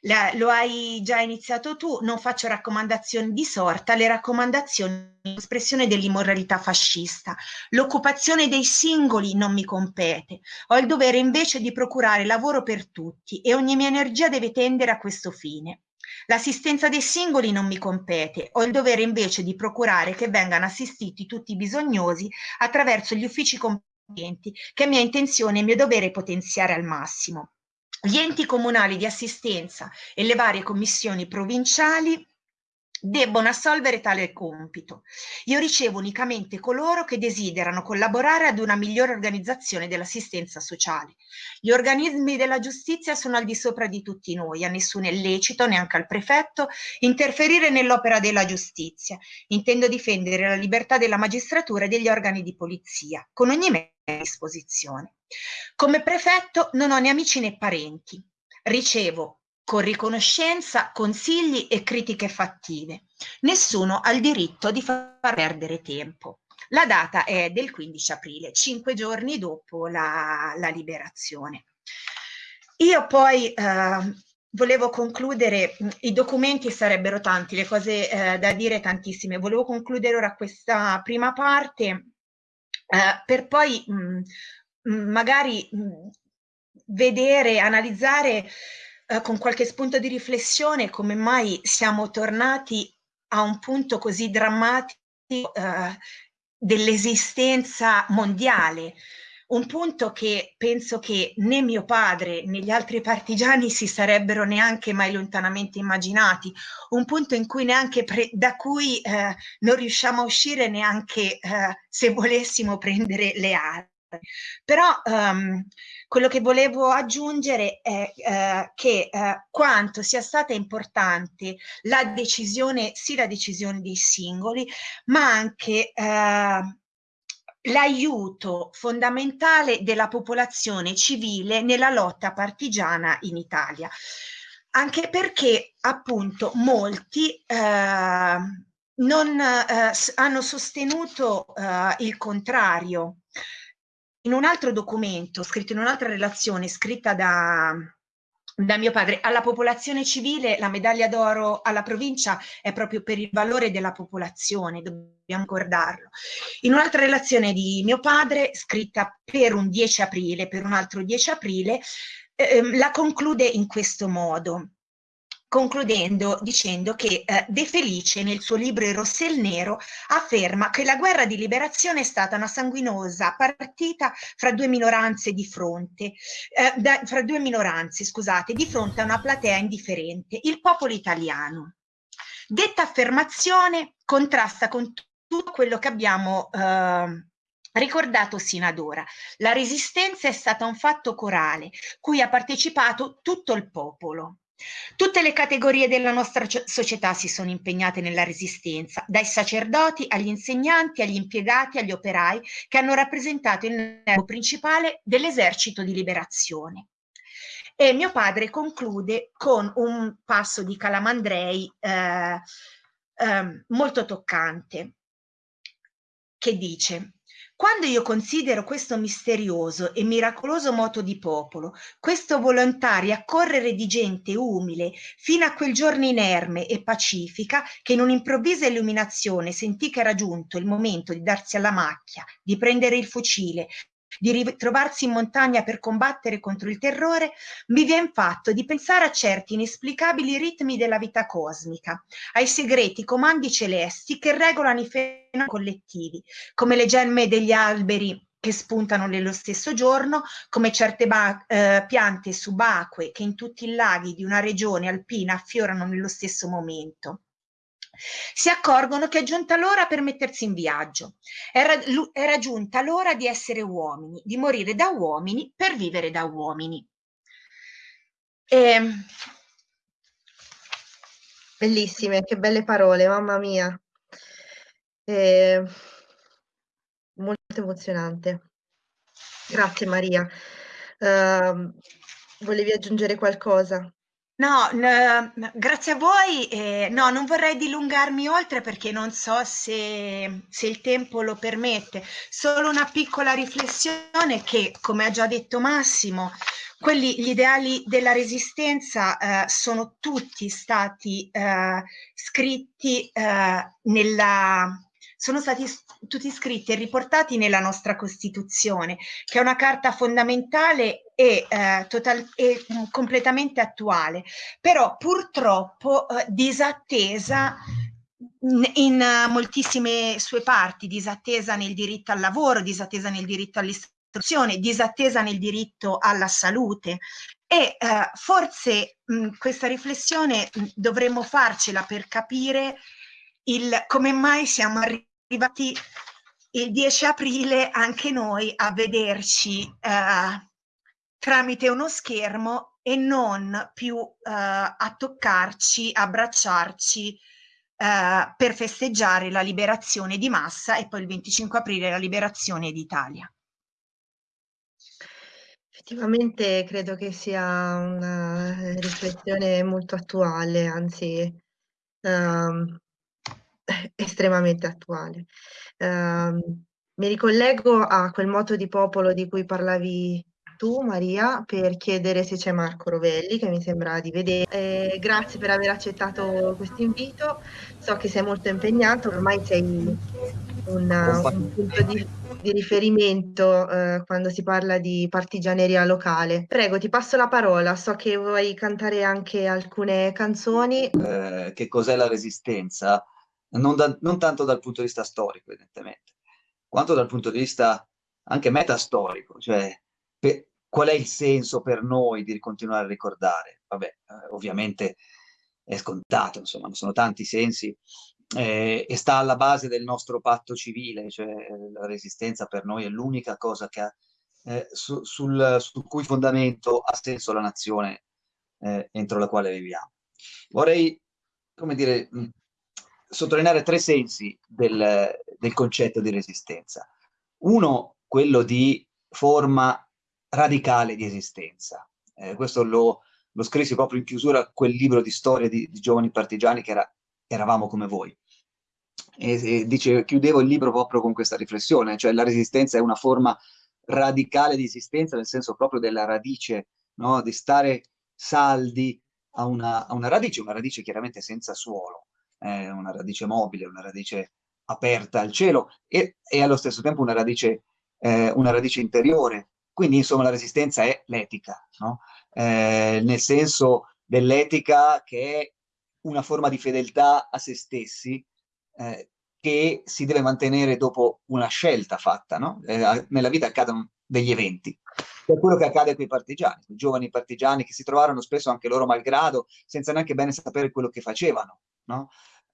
la, lo hai già iniziato tu, non faccio raccomandazioni di sorta, le raccomandazioni espressione dell'immoralità fascista. L'occupazione dei singoli non mi compete. Ho il dovere invece di procurare lavoro per tutti e ogni mia energia deve tendere a questo fine. L'assistenza dei singoli non mi compete, ho il dovere invece di procurare che vengano assistiti tutti i bisognosi attraverso gli uffici competenti che è mia intenzione e mio dovere potenziare al massimo. Gli enti comunali di assistenza e le varie commissioni provinciali debbono assolvere tale compito. Io ricevo unicamente coloro che desiderano collaborare ad una migliore organizzazione dell'assistenza sociale. Gli organismi della giustizia sono al di sopra di tutti noi, a nessun è lecito, neanche al prefetto, interferire nell'opera della giustizia. Intendo difendere la libertà della magistratura e degli organi di polizia, con ogni mezzo a disposizione. Come prefetto non ho né amici né parenti. Ricevo con riconoscenza, consigli e critiche fattive. Nessuno ha il diritto di far perdere tempo. La data è del 15 aprile, cinque giorni dopo la, la liberazione. Io poi eh, volevo concludere, i documenti sarebbero tanti, le cose eh, da dire tantissime, volevo concludere ora questa prima parte eh, per poi mh, magari mh, vedere, analizzare eh, con qualche spunto di riflessione come mai siamo tornati a un punto così drammatico eh, dell'esistenza mondiale, un punto che penso che né mio padre né gli altri partigiani si sarebbero neanche mai lontanamente immaginati, un punto cui da cui eh, non riusciamo a uscire neanche eh, se volessimo prendere le armi. Però um, quello che volevo aggiungere è eh, che eh, quanto sia stata importante la decisione, sì la decisione dei singoli, ma anche eh, l'aiuto fondamentale della popolazione civile nella lotta partigiana in Italia. Anche perché appunto molti eh, non eh, hanno sostenuto eh, il contrario in un altro documento, scritto in un'altra relazione, scritta da, da mio padre, alla popolazione civile la medaglia d'oro alla provincia è proprio per il valore della popolazione, dobbiamo ricordarlo. In un'altra relazione di mio padre, scritta per un 10 aprile, per un altro 10 aprile, eh, la conclude in questo modo concludendo dicendo che eh, De Felice nel suo libro Il Rosso e il Nero afferma che la guerra di liberazione è stata una sanguinosa partita fra due minoranze di fronte, eh, da, fra due minoranze, scusate, di fronte a una platea indifferente, il popolo italiano. Detta affermazione contrasta con tutto quello che abbiamo eh, ricordato sino ad ora. La resistenza è stata un fatto corale, cui ha partecipato tutto il popolo. Tutte le categorie della nostra società si sono impegnate nella resistenza, dai sacerdoti agli insegnanti, agli impiegati, agli operai, che hanno rappresentato il nervo principale dell'esercito di liberazione. E mio padre conclude con un passo di Calamandrei eh, eh, molto toccante, che dice quando io considero questo misterioso e miracoloso moto di popolo, questo volontario accorrere di gente umile fino a quel giorno inerme e pacifica che in un'improvvisa illuminazione sentì che era giunto il momento di darsi alla macchia, di prendere il fucile, di ritrovarsi in montagna per combattere contro il terrore, mi viene fatto di pensare a certi inesplicabili ritmi della vita cosmica, ai segreti comandi celesti che regolano i fenomeni collettivi, come le gemme degli alberi che spuntano nello stesso giorno, come certe eh, piante subacquee che in tutti i laghi di una regione alpina affiorano nello stesso momento si accorgono che è giunta l'ora per mettersi in viaggio. Era, era giunta l'ora di essere uomini, di morire da uomini per vivere da uomini. E... Ehm, Bellissime, che belle parole, mamma mia. E... Ehm, molto emozionante. Grazie Maria. Uh, volevi aggiungere qualcosa? No, n grazie a voi. Eh, no, non vorrei dilungarmi oltre perché non so se, se il tempo lo permette. Solo una piccola riflessione che, come ha già detto Massimo, quelli, gli ideali della resistenza eh, sono tutti stati eh, scritti eh, nella, sono stati tutti scritti e riportati nella nostra Costituzione, che è una carta fondamentale e, eh, total, e mh, mm, completamente attuale, però purtroppo eh, disattesa in uh, moltissime sue parti, disattesa nel diritto al lavoro, disattesa nel diritto all'istruzione, disattesa nel diritto alla salute, E eh, forse mh, questa riflessione mh, dovremmo farcela per capire il, come mai siamo arrivati il 10 aprile anche noi a vederci eh, tramite uno schermo e non più eh, a toccarci, abbracciarci eh, per festeggiare la liberazione di massa e poi il 25 aprile la liberazione d'Italia. Effettivamente credo che sia una riflessione molto attuale, anzi um, estremamente attuale. Um, mi ricollego a quel moto di popolo di cui parlavi tu, Maria, per chiedere se c'è Marco Rovelli, che mi sembra di vedere. Eh, grazie per aver accettato questo invito. So che sei molto impegnato, ormai sei un, un punto di, di riferimento eh, quando si parla di partigianeria locale. Prego, ti passo la parola. So che vuoi cantare anche alcune canzoni. Eh, che cos'è la resistenza? Non, da, non tanto dal punto di vista storico, evidentemente, quanto dal punto di vista anche metastorico, cioè per, qual è il senso per noi di continuare a ricordare? Vabbè, eh, ovviamente è scontato, insomma, sono tanti sensi eh, e sta alla base del nostro patto civile, cioè la resistenza per noi è l'unica cosa che ha, eh, su, sul, sul, cui fondamento ha senso la nazione eh, entro la quale viviamo. Vorrei, come dire, sottolineare tre sensi del, del concetto di resistenza. Uno, quello di forma radicale di esistenza. Eh, questo lo, lo, scrissi proprio in chiusura a quel libro di storia di, di giovani partigiani che era Eravamo come voi. E, e dice, chiudevo il libro proprio con questa riflessione, cioè la resistenza è una forma radicale di esistenza, nel senso proprio della radice, no? di stare saldi a una, a una, radice, una radice chiaramente senza suolo, eh, una radice mobile, una radice aperta al cielo e, e allo stesso tempo una radice, eh, una radice interiore, quindi, insomma, la resistenza è l'etica, no? eh, nel senso dell'etica che è una forma di fedeltà a se stessi eh, che si deve mantenere dopo una scelta fatta. No? Eh, nella vita accadono degli eventi. È quello che accade a quei partigiani, quei giovani partigiani che si trovarono spesso anche loro malgrado, senza neanche bene sapere quello che facevano. No?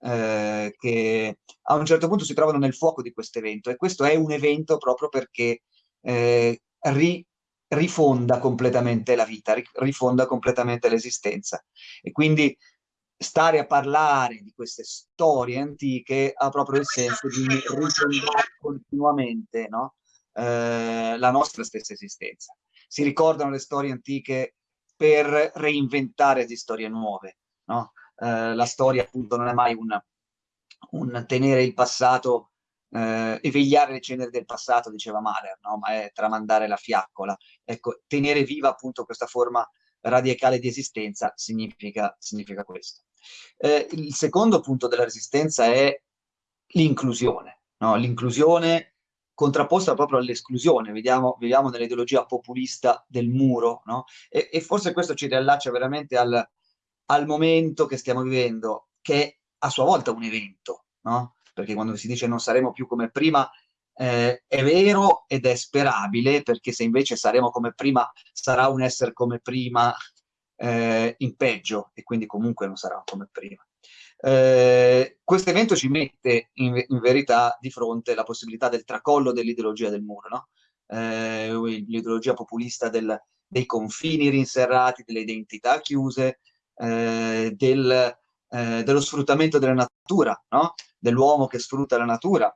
Eh, che a un certo punto si trovano nel fuoco di questo evento e questo è un evento proprio perché eh, ri, rifonda completamente la vita, rifonda completamente l'esistenza. E quindi stare a parlare di queste storie antiche ha proprio il senso di rifondare continuamente no? eh, la nostra stessa esistenza. Si ricordano le storie antiche per reinventare di storie nuove. No? Eh, la storia appunto non è mai un, un tenere il passato eh, e vegliare le ceneri del passato, diceva Mahler, no? ma è tramandare la fiaccola. Ecco, tenere viva appunto questa forma radicale di esistenza significa, significa questo. Eh, il secondo punto della resistenza è l'inclusione, no? l'inclusione contrapposta proprio all'esclusione, viviamo nell'ideologia populista del muro, no? e, e, forse questo ci riallaccia veramente al, al momento che stiamo vivendo, che è a sua volta un evento, no? perché quando si dice non saremo più come prima eh, è vero ed è sperabile, perché se invece saremo come prima, sarà un essere come prima eh, in peggio, e quindi comunque non sarà come prima. Eh, questo evento ci mette in, in, verità di fronte la possibilità del tracollo dell'ideologia del muro, no? eh, l'ideologia populista del, dei confini rinserrati, delle identità chiuse, eh, del, eh, dello sfruttamento della natura, no? dell'uomo che sfrutta la natura,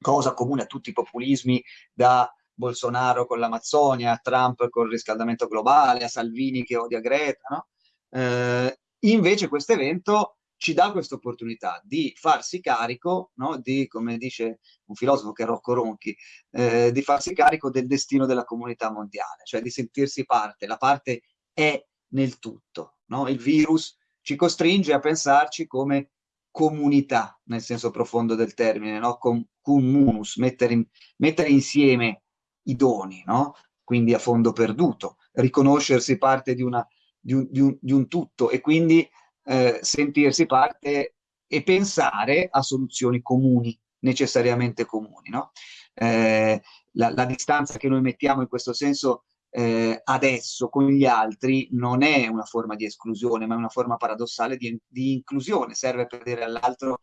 cosa comune a tutti i populismi, da Bolsonaro con l'Amazzonia, a Trump con il riscaldamento globale, a Salvini che odia Greta. No? Eh, invece questo evento ci dà questa opportunità di farsi carico, no? di, come dice un filosofo che è Rocco Ronchi, eh, di farsi carico del destino della comunità mondiale, cioè di sentirsi parte. La parte è nel tutto. No? Il virus ci costringe a pensarci come comunità, nel senso profondo del termine, no? Com communus, mettere, in, mettere insieme i doni, no? quindi a fondo perduto, riconoscersi parte di, una, di, un, di, un, di un, tutto e quindi eh, sentirsi parte e pensare a soluzioni comuni, necessariamente comuni. No? Eh, la, la, distanza che noi mettiamo in questo senso eh, adesso con gli altri non è una forma di esclusione, ma è una forma paradossale di, di inclusione, serve per dire all'altro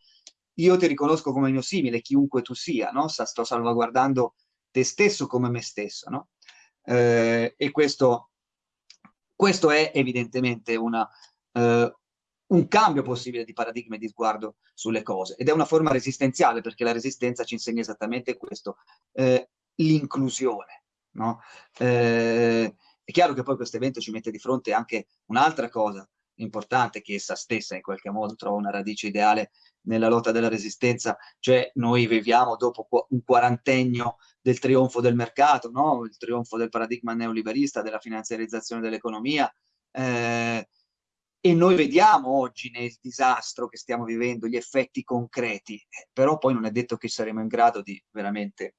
io ti riconosco come mio simile, chiunque tu sia, no? sto salvaguardando te stesso come me stesso, no? Eh, e questo, questo, è evidentemente una, eh, un cambio possibile di paradigma e di sguardo sulle cose ed è una forma resistenziale perché la resistenza ci insegna esattamente questo, eh, l'inclusione. No? Eh, è chiaro che poi questo evento ci mette di fronte anche un'altra cosa importante che essa stessa in qualche modo trova una radice ideale nella lotta della resistenza, cioè noi viviamo dopo un quarantennio del trionfo del mercato, no? il trionfo del paradigma neoliberista, della finanziarizzazione dell'economia, eh, e noi vediamo oggi nel disastro che stiamo vivendo gli effetti concreti, eh, però poi non è detto che saremo in grado di veramente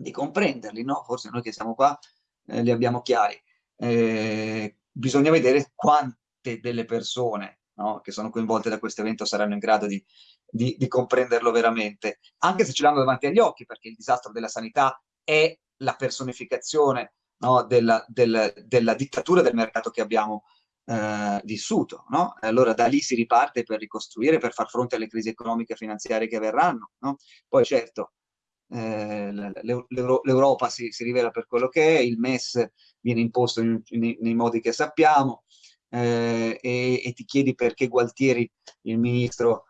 di comprenderli, no? Forse noi che siamo qua eh, li abbiamo chiari. Eh, bisogna vedere quante delle persone no, che sono coinvolte da questo evento saranno in grado di, di, di comprenderlo veramente, anche se ce l'hanno davanti agli occhi, perché il disastro della sanità è la personificazione no, della, del, della, dittatura del mercato che abbiamo eh, vissuto. No? Allora da lì si riparte per ricostruire, per far fronte alle crisi economiche e finanziarie che verranno. No? Poi certo, eh, l'Europa si, si, rivela per quello che è, il MES viene imposto in, in, nei modi che sappiamo eh, e, e, ti chiedi perché Gualtieri, il ministro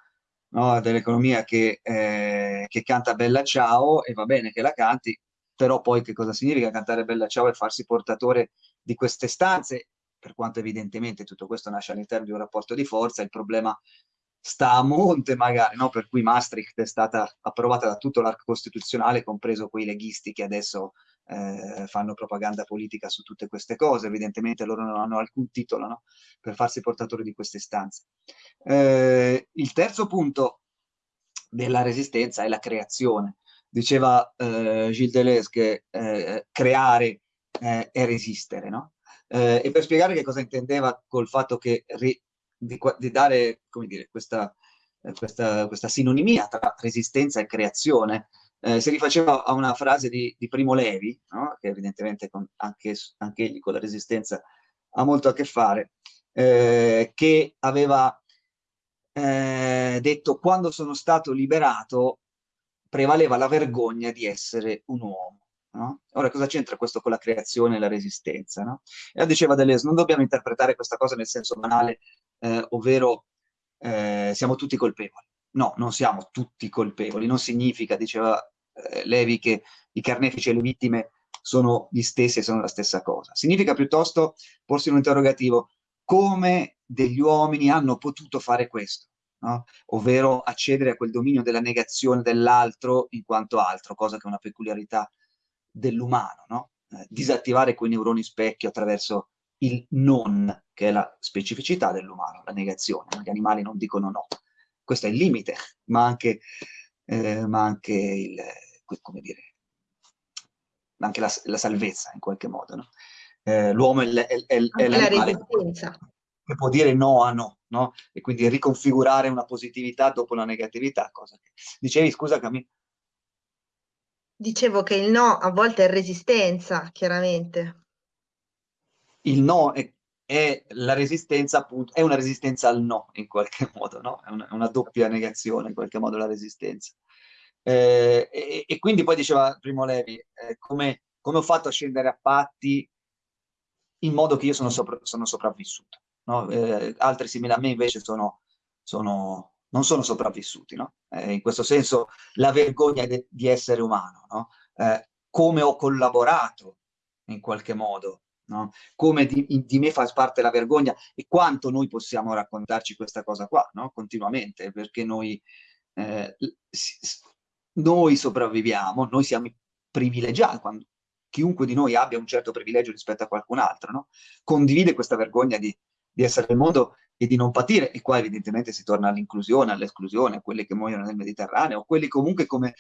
no, dell'economia che, eh, che canta Bella Ciao e va bene che la canti, però poi che cosa significa cantare Bella Ciao e farsi portatore di queste stanze? Per quanto evidentemente tutto questo nasce all'interno di un rapporto di forza, il problema sta a monte magari, no? per cui Maastricht è stata approvata da tutto l'arco costituzionale, compreso quei leghisti che adesso eh, fanno propaganda politica su tutte queste cose, evidentemente loro non hanno alcun titolo no? per farsi portatori di queste istanze. Eh, il terzo punto della resistenza è la creazione. Diceva eh, Gilles Deleuze che eh, creare eh, è resistere, no? Eh, e per spiegare che cosa intendeva col fatto che di, di dare dire, questa, eh, questa, questa, sinonimia tra resistenza e creazione. Eh, si rifaceva a una frase di, di Primo Levi, no? che evidentemente con, anche, anche egli con la resistenza ha molto a che fare, eh, che aveva eh, detto quando sono stato liberato prevaleva la vergogna di essere un uomo. No? Ora cosa c'entra questo con la creazione e la resistenza? No? E diceva Deleuze, non dobbiamo interpretare questa cosa nel senso banale eh, ovvero eh, siamo tutti colpevoli. No, non siamo tutti colpevoli, non significa, diceva eh, Levi, che i carnefici e le vittime sono gli stessi e sono la stessa cosa. Significa piuttosto porsi un interrogativo, come degli uomini hanno potuto fare questo? No? ovvero accedere a quel dominio della negazione dell'altro in quanto altro, cosa che è una peculiarità dell'umano, no? eh, disattivare quei neuroni specchio attraverso il non, che è la specificità dell'umano, la negazione. Gli animali non dicono no. Questo è il limite, ma anche, eh, ma anche il, come dire, anche la, la, salvezza in qualche modo. No? Eh, L'uomo è, è, è, è l'animale che può dire no a no, no, e quindi riconfigurare una positività dopo una negatività. Cosa che... Dicevi, scusa Camilla? Dicevo che il no a volte è resistenza, chiaramente il no è, è, la resistenza, appunto, è una resistenza al no in qualche modo, no? È una, una doppia negazione in qualche modo la resistenza. Eh, e, e, quindi poi diceva Primo Levi, eh, come, come, ho fatto a scendere a patti in modo che io sono, sopra, sono sopravvissuto. No? Eh, altri simili a me invece sono, sono, non sono sopravvissuti. No? Eh, in questo senso la vergogna di essere umano, no? Eh, come ho collaborato in qualche modo no? come di, di, me fa parte la vergogna e quanto noi possiamo raccontarci questa cosa qua, no? continuamente, perché noi, eh, noi sopravviviamo, noi siamo privilegiati, quando, chiunque di noi abbia un certo privilegio rispetto a qualcun altro, no? condivide questa vergogna di, di essere nel mondo e di non patire, e qua evidentemente si torna all'inclusione, all'esclusione, a quelli che muoiono nel Mediterraneo, quelli comunque come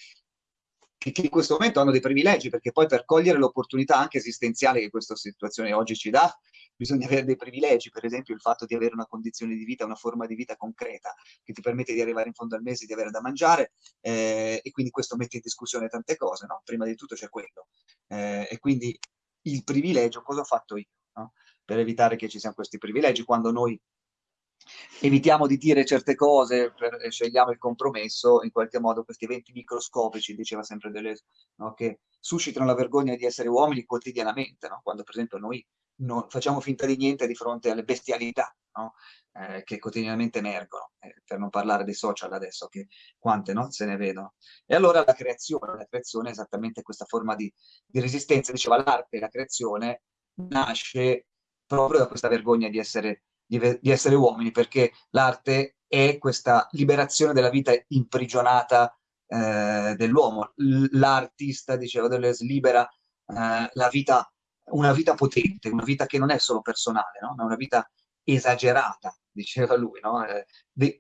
che, in questo momento hanno dei privilegi, perché poi per cogliere l'opportunità anche esistenziale che questa situazione oggi ci dà, bisogna avere dei privilegi, per esempio il fatto di avere una condizione di vita, una forma di vita concreta, che ti permette di arrivare in fondo al mese, di avere da mangiare, eh, e quindi questo mette in discussione tante cose, no? Prima di tutto c'è quello. Eh, e quindi il privilegio, cosa ho fatto io? No? Per evitare che ci siano questi privilegi, quando noi evitiamo di dire certe cose, per, scegliamo il compromesso, in qualche modo questi eventi microscopici, diceva sempre Deleuze, no? che suscitano la vergogna di essere uomini quotidianamente, no? quando per esempio noi non facciamo finta di niente di fronte alle bestialità no? eh, che quotidianamente emergono, eh, per non parlare dei social adesso, che quante no? se ne vedono. E allora la creazione, la creazione è esattamente questa forma di, di resistenza, diceva l'arte, la creazione nasce proprio da questa vergogna di essere, di, di essere uomini, perché l'arte è questa liberazione della vita imprigionata eh, dell'uomo. L'artista, diceva Deleuze, libera eh, la vita una vita potente, una vita che non è solo personale, no? ma una vita esagerata, diceva lui, no? eh,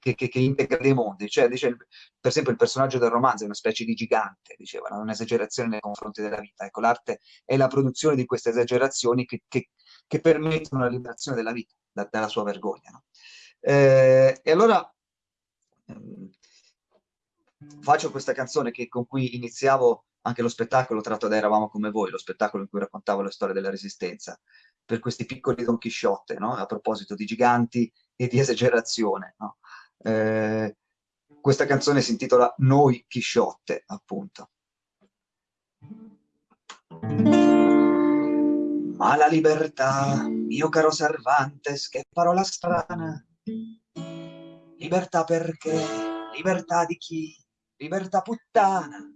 che, che, che, integra dei mondi. Cioè, dice, per esempio, il personaggio del romanzo è una specie di gigante, diceva, no? un'esagerazione nei confronti della vita. Ecco, l'arte è la produzione di queste esagerazioni che, che permettono la liberazione della vita da, dalla sua vergogna. No? Eh, e allora ehm, faccio questa canzone che, con cui iniziavo anche lo spettacolo tratto da Eravamo come voi, lo spettacolo in cui raccontavo la storia della resistenza, per questi piccoli Don Chisciotte, no? a proposito di giganti e di esagerazione. No? Eh, questa canzone si intitola Noi Chisciotte, appunto. Ma la libertà, mio caro Cervantes, che parola strana. Libertà perché? Libertà di chi? Libertà puttana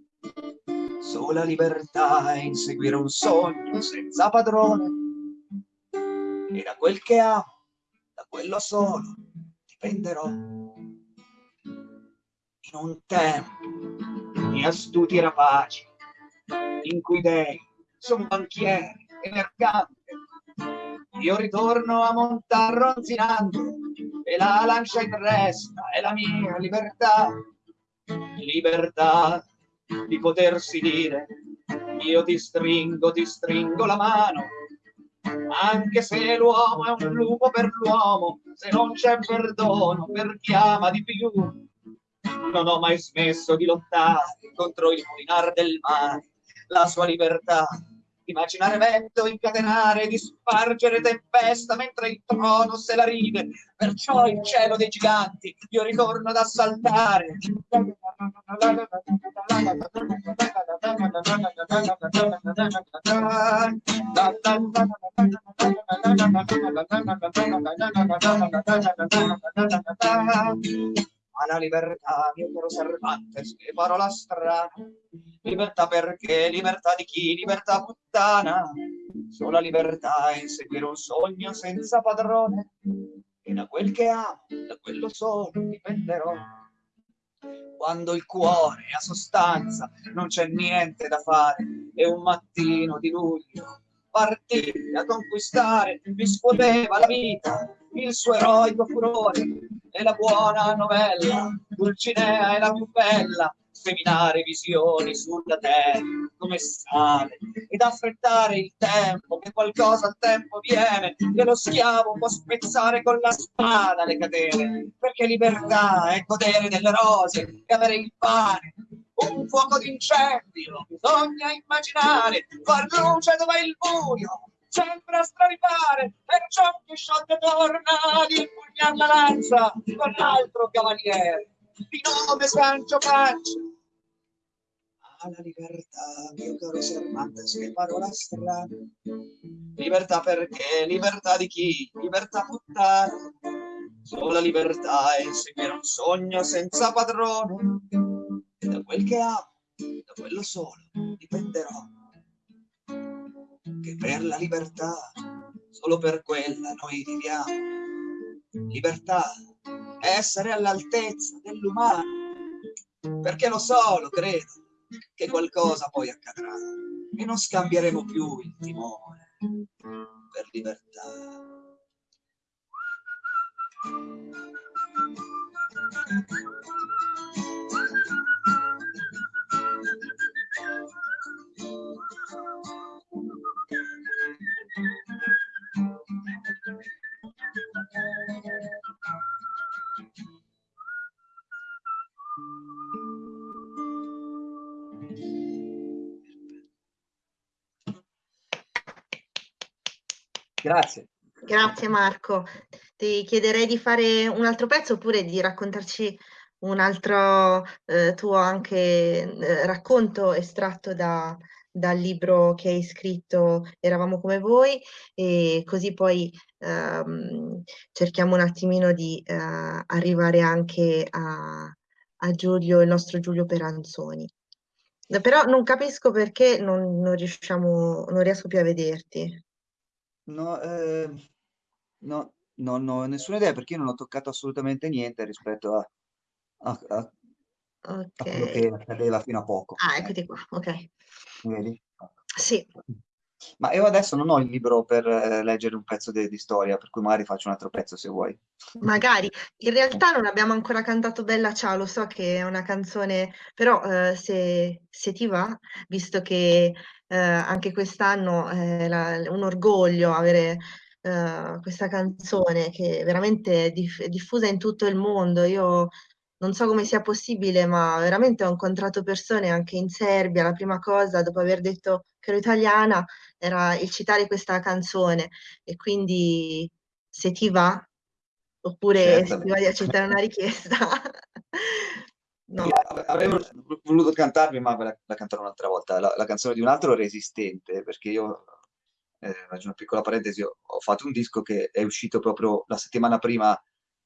sola libertà è inseguire un sogno senza padrone. E da quel che amo, da quello solo, dipenderò. In un tempo di astuti rapaci, in cui dei sono banchieri e mercanti, io ritorno a montar ronzinando e la lancia in resta è la mia libertà. Libertà di potersi dire io ti stringo, ti stringo la mano. Anche se l'uomo è un lupo per l'uomo se non c'è perdono per chi ama di più. Non ho mai smesso di lottare contro il mulinar del mare la sua libertà immaginare vento, incatenare, di spargere tempesta mentre il trono se la ride. Perciò il cielo dei giganti io ritorno ad assaltare. Ma la libertà, mio caro Cervantes, che parola strana, Libertà perché? Libertà di chi? Libertà puttana. Sola libertà è inseguire un sogno senza padrone. E da quel che amo, da quello solo dipenderò. Quando il cuore ha sostanza, non c'è niente da fare. È un mattino di luglio, partì a conquistare, mi scuoteva la vita, il suo eroico furore, e la buona novella, Dulcinea è la più bella, seminare visioni sulla terra come sale ed affrettare il tempo che qualcosa al tempo viene che lo schiavo può spezzare con la spada le catene perché libertà è godere delle rose e avere il pane un fuoco d'incendio bisogna immaginare far luce dove il buio sempre a straripare perciò Chisciotte torna ad impugnar la lancia con l'altro cavaliere di nome Sancio Pancio alla libertà, mio caro Cervantes, che parola strana. Libertà perché? Libertà di chi? Libertà puttana. Sola libertà è inseguire un sogno senza padrone e da quel che amo, da quello solo, dipenderò. Che per la libertà, solo per quella noi viviamo. Libertà è essere all'altezza dell'umano, perché lo so, lo credo, che qualcosa poi accadrà e non scambieremo più il timore per libertà. Thank you. Grazie. Grazie Marco. Ti chiederei di fare un altro pezzo oppure di raccontarci un altro eh, tuo anche eh, racconto estratto da, dal libro che hai scritto Eravamo come voi e così poi ehm, cerchiamo un attimino di eh, arrivare anche a, a, Giulio, il nostro Giulio Peranzoni. Però non capisco perché non, non riusciamo, non riesco più a vederti. No, eh, no, non ho nessuna idea perché io non ho toccato assolutamente niente rispetto a, a, a, a quello che accadeva fino a poco. Ah, eccoti qua, ok. Vedi? Sì. Ma io adesso non ho il libro per eh, leggere un pezzo di, di storia, per cui magari faccio un altro pezzo se vuoi. Magari. In realtà non abbiamo ancora cantato Bella Ciao, lo so che è una canzone, però eh, se, se ti va, visto che eh, anche quest'anno è la- un orgoglio avere eh, questa canzone che è veramente diff- diffusa in tutto il mondo. Io non so come sia possibile, ma veramente ho incontrato persone anche in Serbia. La prima cosa, dopo aver detto che ero italiana, era il citare questa canzone. E quindi se ti va, oppure se ti va di accettare una richiesta. no. Avrei voluto cantarmi, ma la, la canterò un'altra volta. La, la, canzone di un altro resistente, perché io, eh, faccio una piccola parentesi, ho, ho fatto un disco che è uscito proprio la settimana prima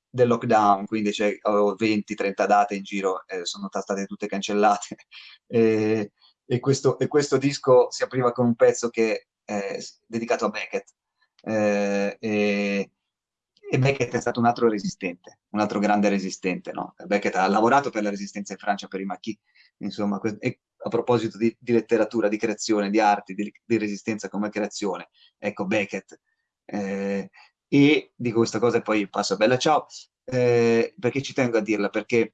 del lockdown, quindi avevo 20-30 date in giro, eh, sono state tutte cancellate. e, e, questo, e, questo, disco si apriva con un pezzo che è dedicato a Beckett. Eh, e, e, Beckett è stato un altro resistente, un altro grande resistente. No? Beckett ha lavorato per la resistenza in Francia, per i Maquis, insomma, e a proposito di, di, letteratura, di creazione, di arti, di, di, resistenza come creazione, ecco Beckett. Eh, e dico questa cosa e poi passo a Bella Ciao, eh, perché ci tengo a dirla, perché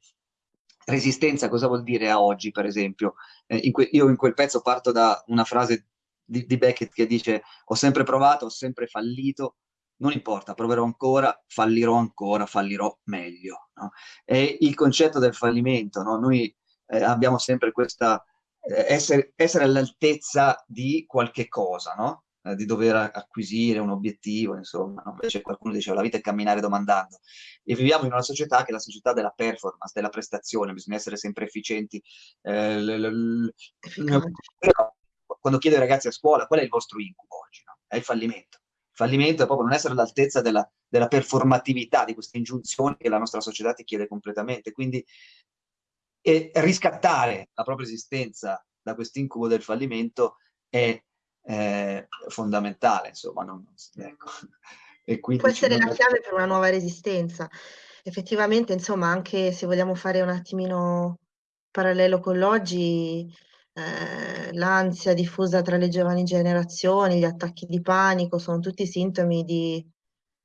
resistenza cosa vuol dire a oggi, per esempio? Eh, in io in quel pezzo parto da una frase di, di, Beckett che dice ho sempre provato, ho sempre fallito, non importa, proverò ancora, fallirò ancora, fallirò meglio. No? È il concetto del fallimento, no? noi eh, abbiamo sempre questa, eh, essere, essere all'altezza di qualche cosa, no? Eh, di dover acquisire un obiettivo, insomma, no? invece qualcuno diceva la vita è camminare domandando. E viviamo in una società che è la società della performance, della prestazione, bisogna essere sempre efficienti. Eh, quando chiedo ai ragazzi a scuola qual è il vostro incubo oggi, no? è il fallimento. Il fallimento è proprio non essere all'altezza della, della performatività, di queste ingiunzioni che la nostra società ti chiede completamente. Quindi riscattare la propria esistenza da questo incubo del fallimento è è fondamentale, insomma. Non, ecco. e Può essere la chiave per una nuova resistenza. Effettivamente, insomma, anche se vogliamo fare un attimino parallelo con l'oggi, eh, l'ansia diffusa tra le giovani generazioni, gli attacchi di panico, sono tutti sintomi di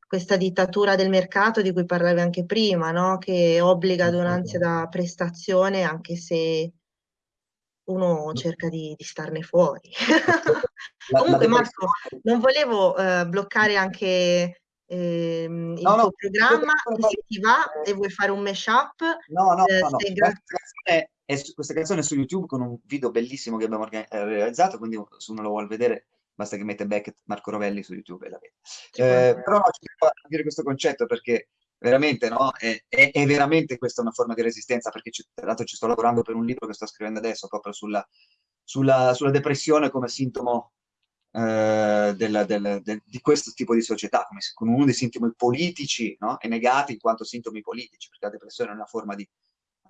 questa dittatura del mercato di cui parlavi anche prima, no? che obbliga ad un'ansia da prestazione anche se uno cerca di, di starne fuori. La, Comunque la Marco, non volevo uh, bloccare anche eh, il no, tuo no, programma, se ti va e vuoi fare un mashup. No, no, eh, no, canzone è, questa canzone è su YouTube con un video bellissimo che abbiamo eh, realizzato, quindi se uno lo vuole vedere basta che mette Beckett Marco Rovelli su YouTube e la vede. Eh, però no, ci devo dire questo concetto perché veramente, no? È, è, è, veramente questa una forma di resistenza, perché ci, tra l'altro ci sto lavorando per un libro che sto scrivendo adesso, proprio sulla, sulla, sulla depressione come sintomo eh, del, del, del, di questo tipo di società, come, come uno dei sintomi politici, no? E negati in quanto sintomi politici, perché la depressione è una forma di,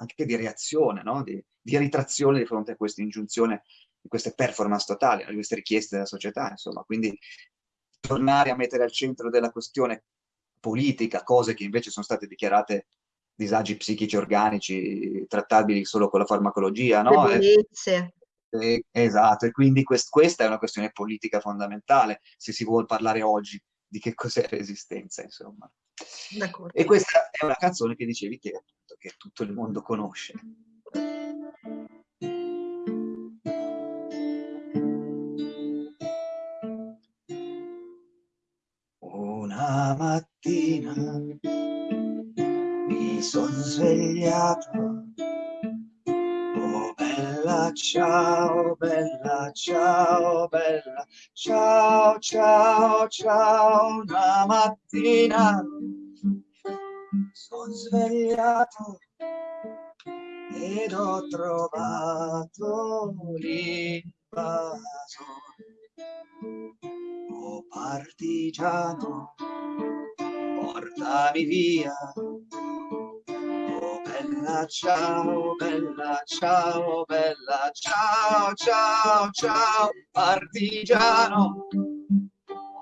anche di reazione, no? di, di ritrazione di fronte a questa ingiunzione, di queste performance totali, di queste richieste della società, insomma. Quindi tornare a mettere al centro della questione politica, cose che invece sono state dichiarate disagi psichici organici trattabili solo con la farmacologia, no? Debolezze. E, esatto, e quindi quest, questa è una questione politica fondamentale, se si vuole parlare oggi di che cos'è resistenza, insomma. E questa è una canzone che dicevi che, appunto, che tutto il mondo conosce. Mattina. Mi sono svegliato, oh bella ciao bella, ciao bella, ciao ciao ciao, una mattina. Sono svegliato ed ho trovato l'invaso. Oh partigiano, portami via bella, ciao, bella, ciao, bella, ciao, ciao, ciao, partigiano,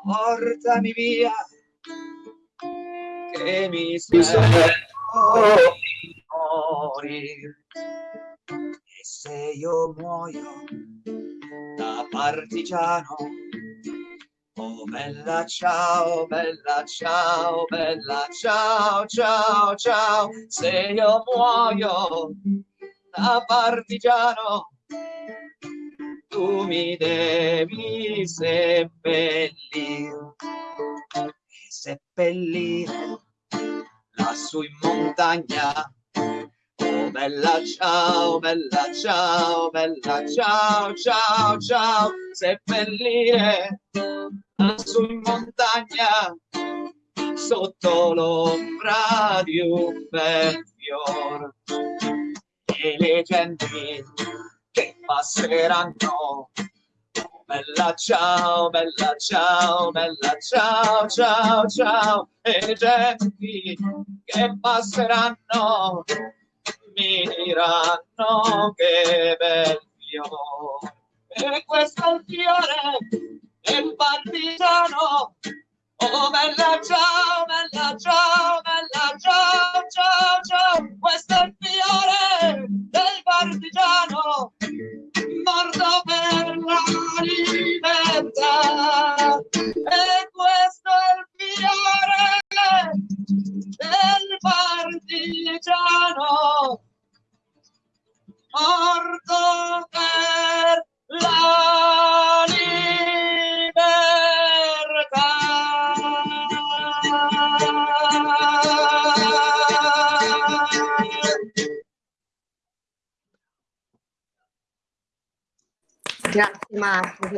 portami via, che mi sento di morire. E se io muoio da partigiano, Oh bella ciao, bella ciao, bella ciao, ciao, ciao, se io muoio da partigiano, tu mi devi seppellire, seppellire lassù in montagna Bella ciao, bella ciao, bella ciao, ciao, ciao, seppellire lassù in montagna sotto l'ombra di un bel fior. E le genti che passeranno bella ciao, bella ciao, bella ciao, ciao, ciao. E le genti che passeranno diranno che bel fiore e questo è il fiore del partigiano. Oh bella ciao, bella ciao,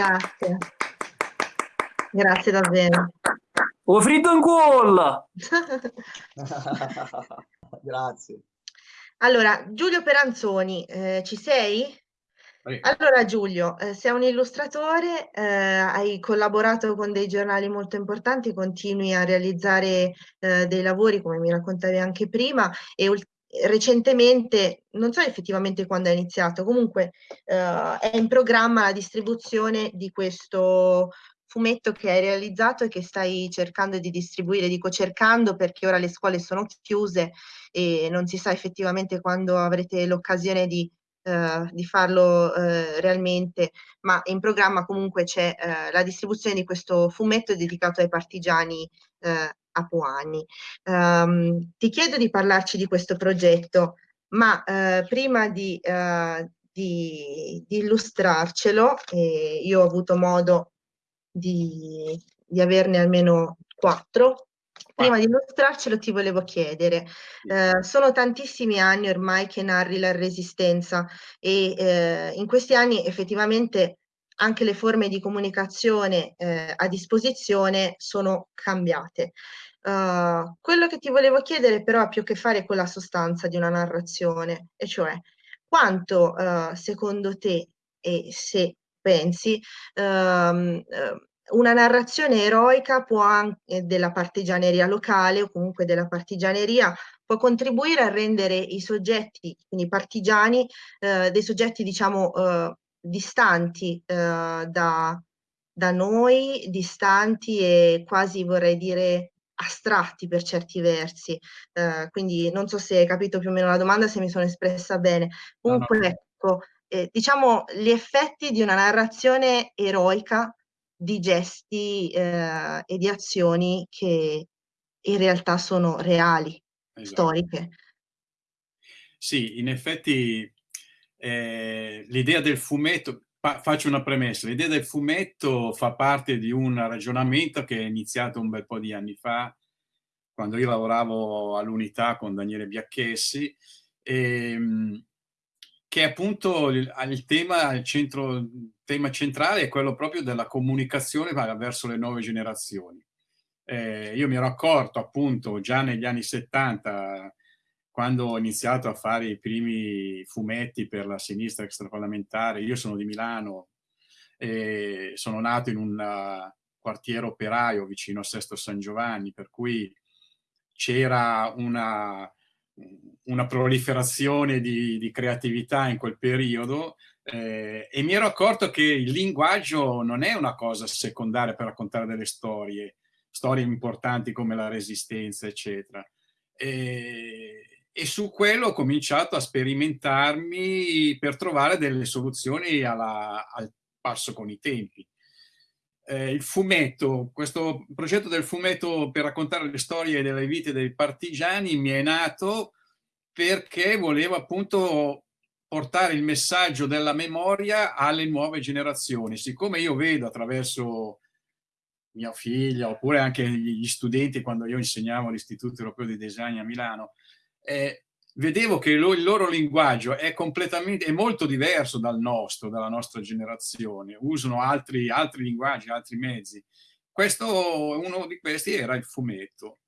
grazie. Grazie davvero. Ho fritto in cuolla! grazie. Allora, Giulio Peranzoni, eh, ci sei? Allora Giulio, eh, sei un illustratore, eh, hai collaborato con dei giornali molto importanti, continui a realizzare eh, dei lavori, come mi raccontavi anche prima, e recentemente, non so effettivamente quando è iniziato, comunque eh, è in programma la distribuzione di questo fumetto che hai realizzato e che stai cercando di distribuire. Dico cercando perché ora le scuole sono chiuse e non si sa effettivamente quando avrete l'occasione di, eh, di farlo eh, realmente, ma in programma comunque c'è eh, la distribuzione di questo fumetto dedicato ai partigiani eh, apuani. Um, ti chiedo di parlarci di questo progetto, ma eh, prima di, eh, di, di illustrarcelo, io ho avuto modo di, di averne almeno quattro. Prima di mostrarcelo ti volevo chiedere, eh, sono tantissimi anni ormai che narri la resistenza e eh, in questi anni effettivamente anche le forme di comunicazione eh, a disposizione sono cambiate. Uh, quello che ti volevo chiedere però ha più a che fare con la sostanza di una narrazione, e cioè quanto uh, secondo te e se pensi um, una narrazione eroica anche della partigianeria locale o comunque della partigianeria può contribuire a rendere i soggetti, quindi partigiani, eh, dei soggetti diciamo distanti eh, da, da noi, distanti e quasi vorrei dire astratti per certi versi. Eh, quindi non so se hai capito più o meno la domanda, se mi sono espressa bene. Comunque, no, no. ecco, eh, diciamo gli effetti di una narrazione eroica di gesti eh, e di azioni che in realtà sono reali, esatto. storiche. Sì, in effetti eh, l'idea del fumetto, faccio una premessa, l'idea del fumetto fa parte di un ragionamento che è iniziato un bel po' di anni fa, quando io lavoravo all'unità con Daniele Biacchessi, e, ehm, che appunto il, il, tema, il, centro, tema centrale è quello proprio della comunicazione verso le nuove generazioni. Eh, io mi ero accorto appunto già negli anni 70 quando ho iniziato a fare i primi fumetti per la sinistra extraparlamentare, io sono di Milano, e sono nato in un uh, quartiere operaio vicino a Sesto San Giovanni, per cui c'era una, una, proliferazione di, di, creatività in quel periodo eh, e mi ero accorto che il linguaggio non è una cosa secondaria per raccontare delle storie, storie importanti come la resistenza, eccetera. E, e su quello ho cominciato a sperimentarmi per trovare delle soluzioni alla, al passo con i tempi. Eh, il fumetto, questo progetto del fumetto per raccontare le storie delle vite dei partigiani mi è nato perché volevo appunto portare il messaggio della memoria alle nuove generazioni. Siccome io vedo attraverso mia figlia oppure anche gli studenti quando io insegnavo all'Istituto Europeo di Design a Milano, eh, vedevo che lo, il loro linguaggio è completamente, è molto diverso dal nostro, dalla nostra generazione, usano altri, altri linguaggi, altri mezzi. Questo, uno di questi era il fumetto.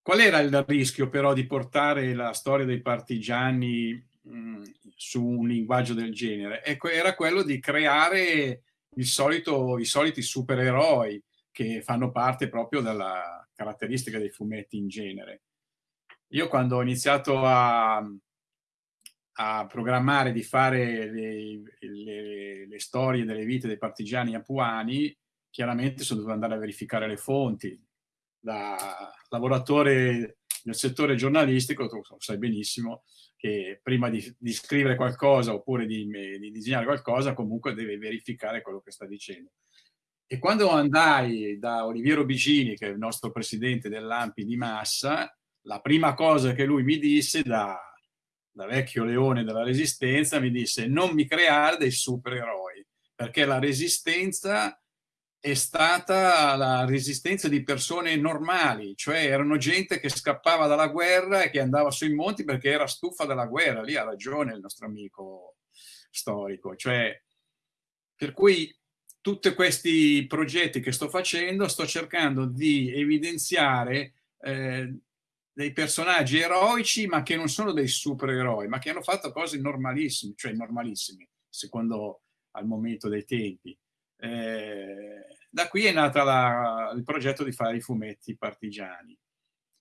Qual era il rischio però di portare la storia dei partigiani mh, su un linguaggio del genere? Ecco, era quello di creare solito, i soliti supereroi che fanno parte proprio della caratteristica dei fumetti in genere. Io quando ho iniziato a, a programmare di fare le, le, le, storie delle vite dei partigiani apuani, chiaramente sono dovuto andare a verificare le fonti. Da lavoratore nel settore giornalistico, tu sai benissimo che prima di, di scrivere qualcosa oppure di, di, disegnare qualcosa, comunque deve verificare quello che sta dicendo. E quando andai da Oliviero Bigini, che è il nostro presidente dell'AMPI di Massa, la prima cosa che lui mi disse da, da vecchio leone della resistenza, mi disse non mi creare dei supereroi, perché la resistenza è stata la resistenza di persone normali, cioè erano gente che scappava dalla guerra e che andava sui monti perché era stufa della guerra, lì ha ragione il nostro amico storico, cioè per cui tutti questi progetti che sto facendo sto cercando di evidenziare eh, dei personaggi eroici ma che non sono dei supereroi, ma che hanno fatto cose normalissime, cioè normalissime, secondo al momento dei tempi. Eh, da qui è nato il progetto di fare i fumetti partigiani.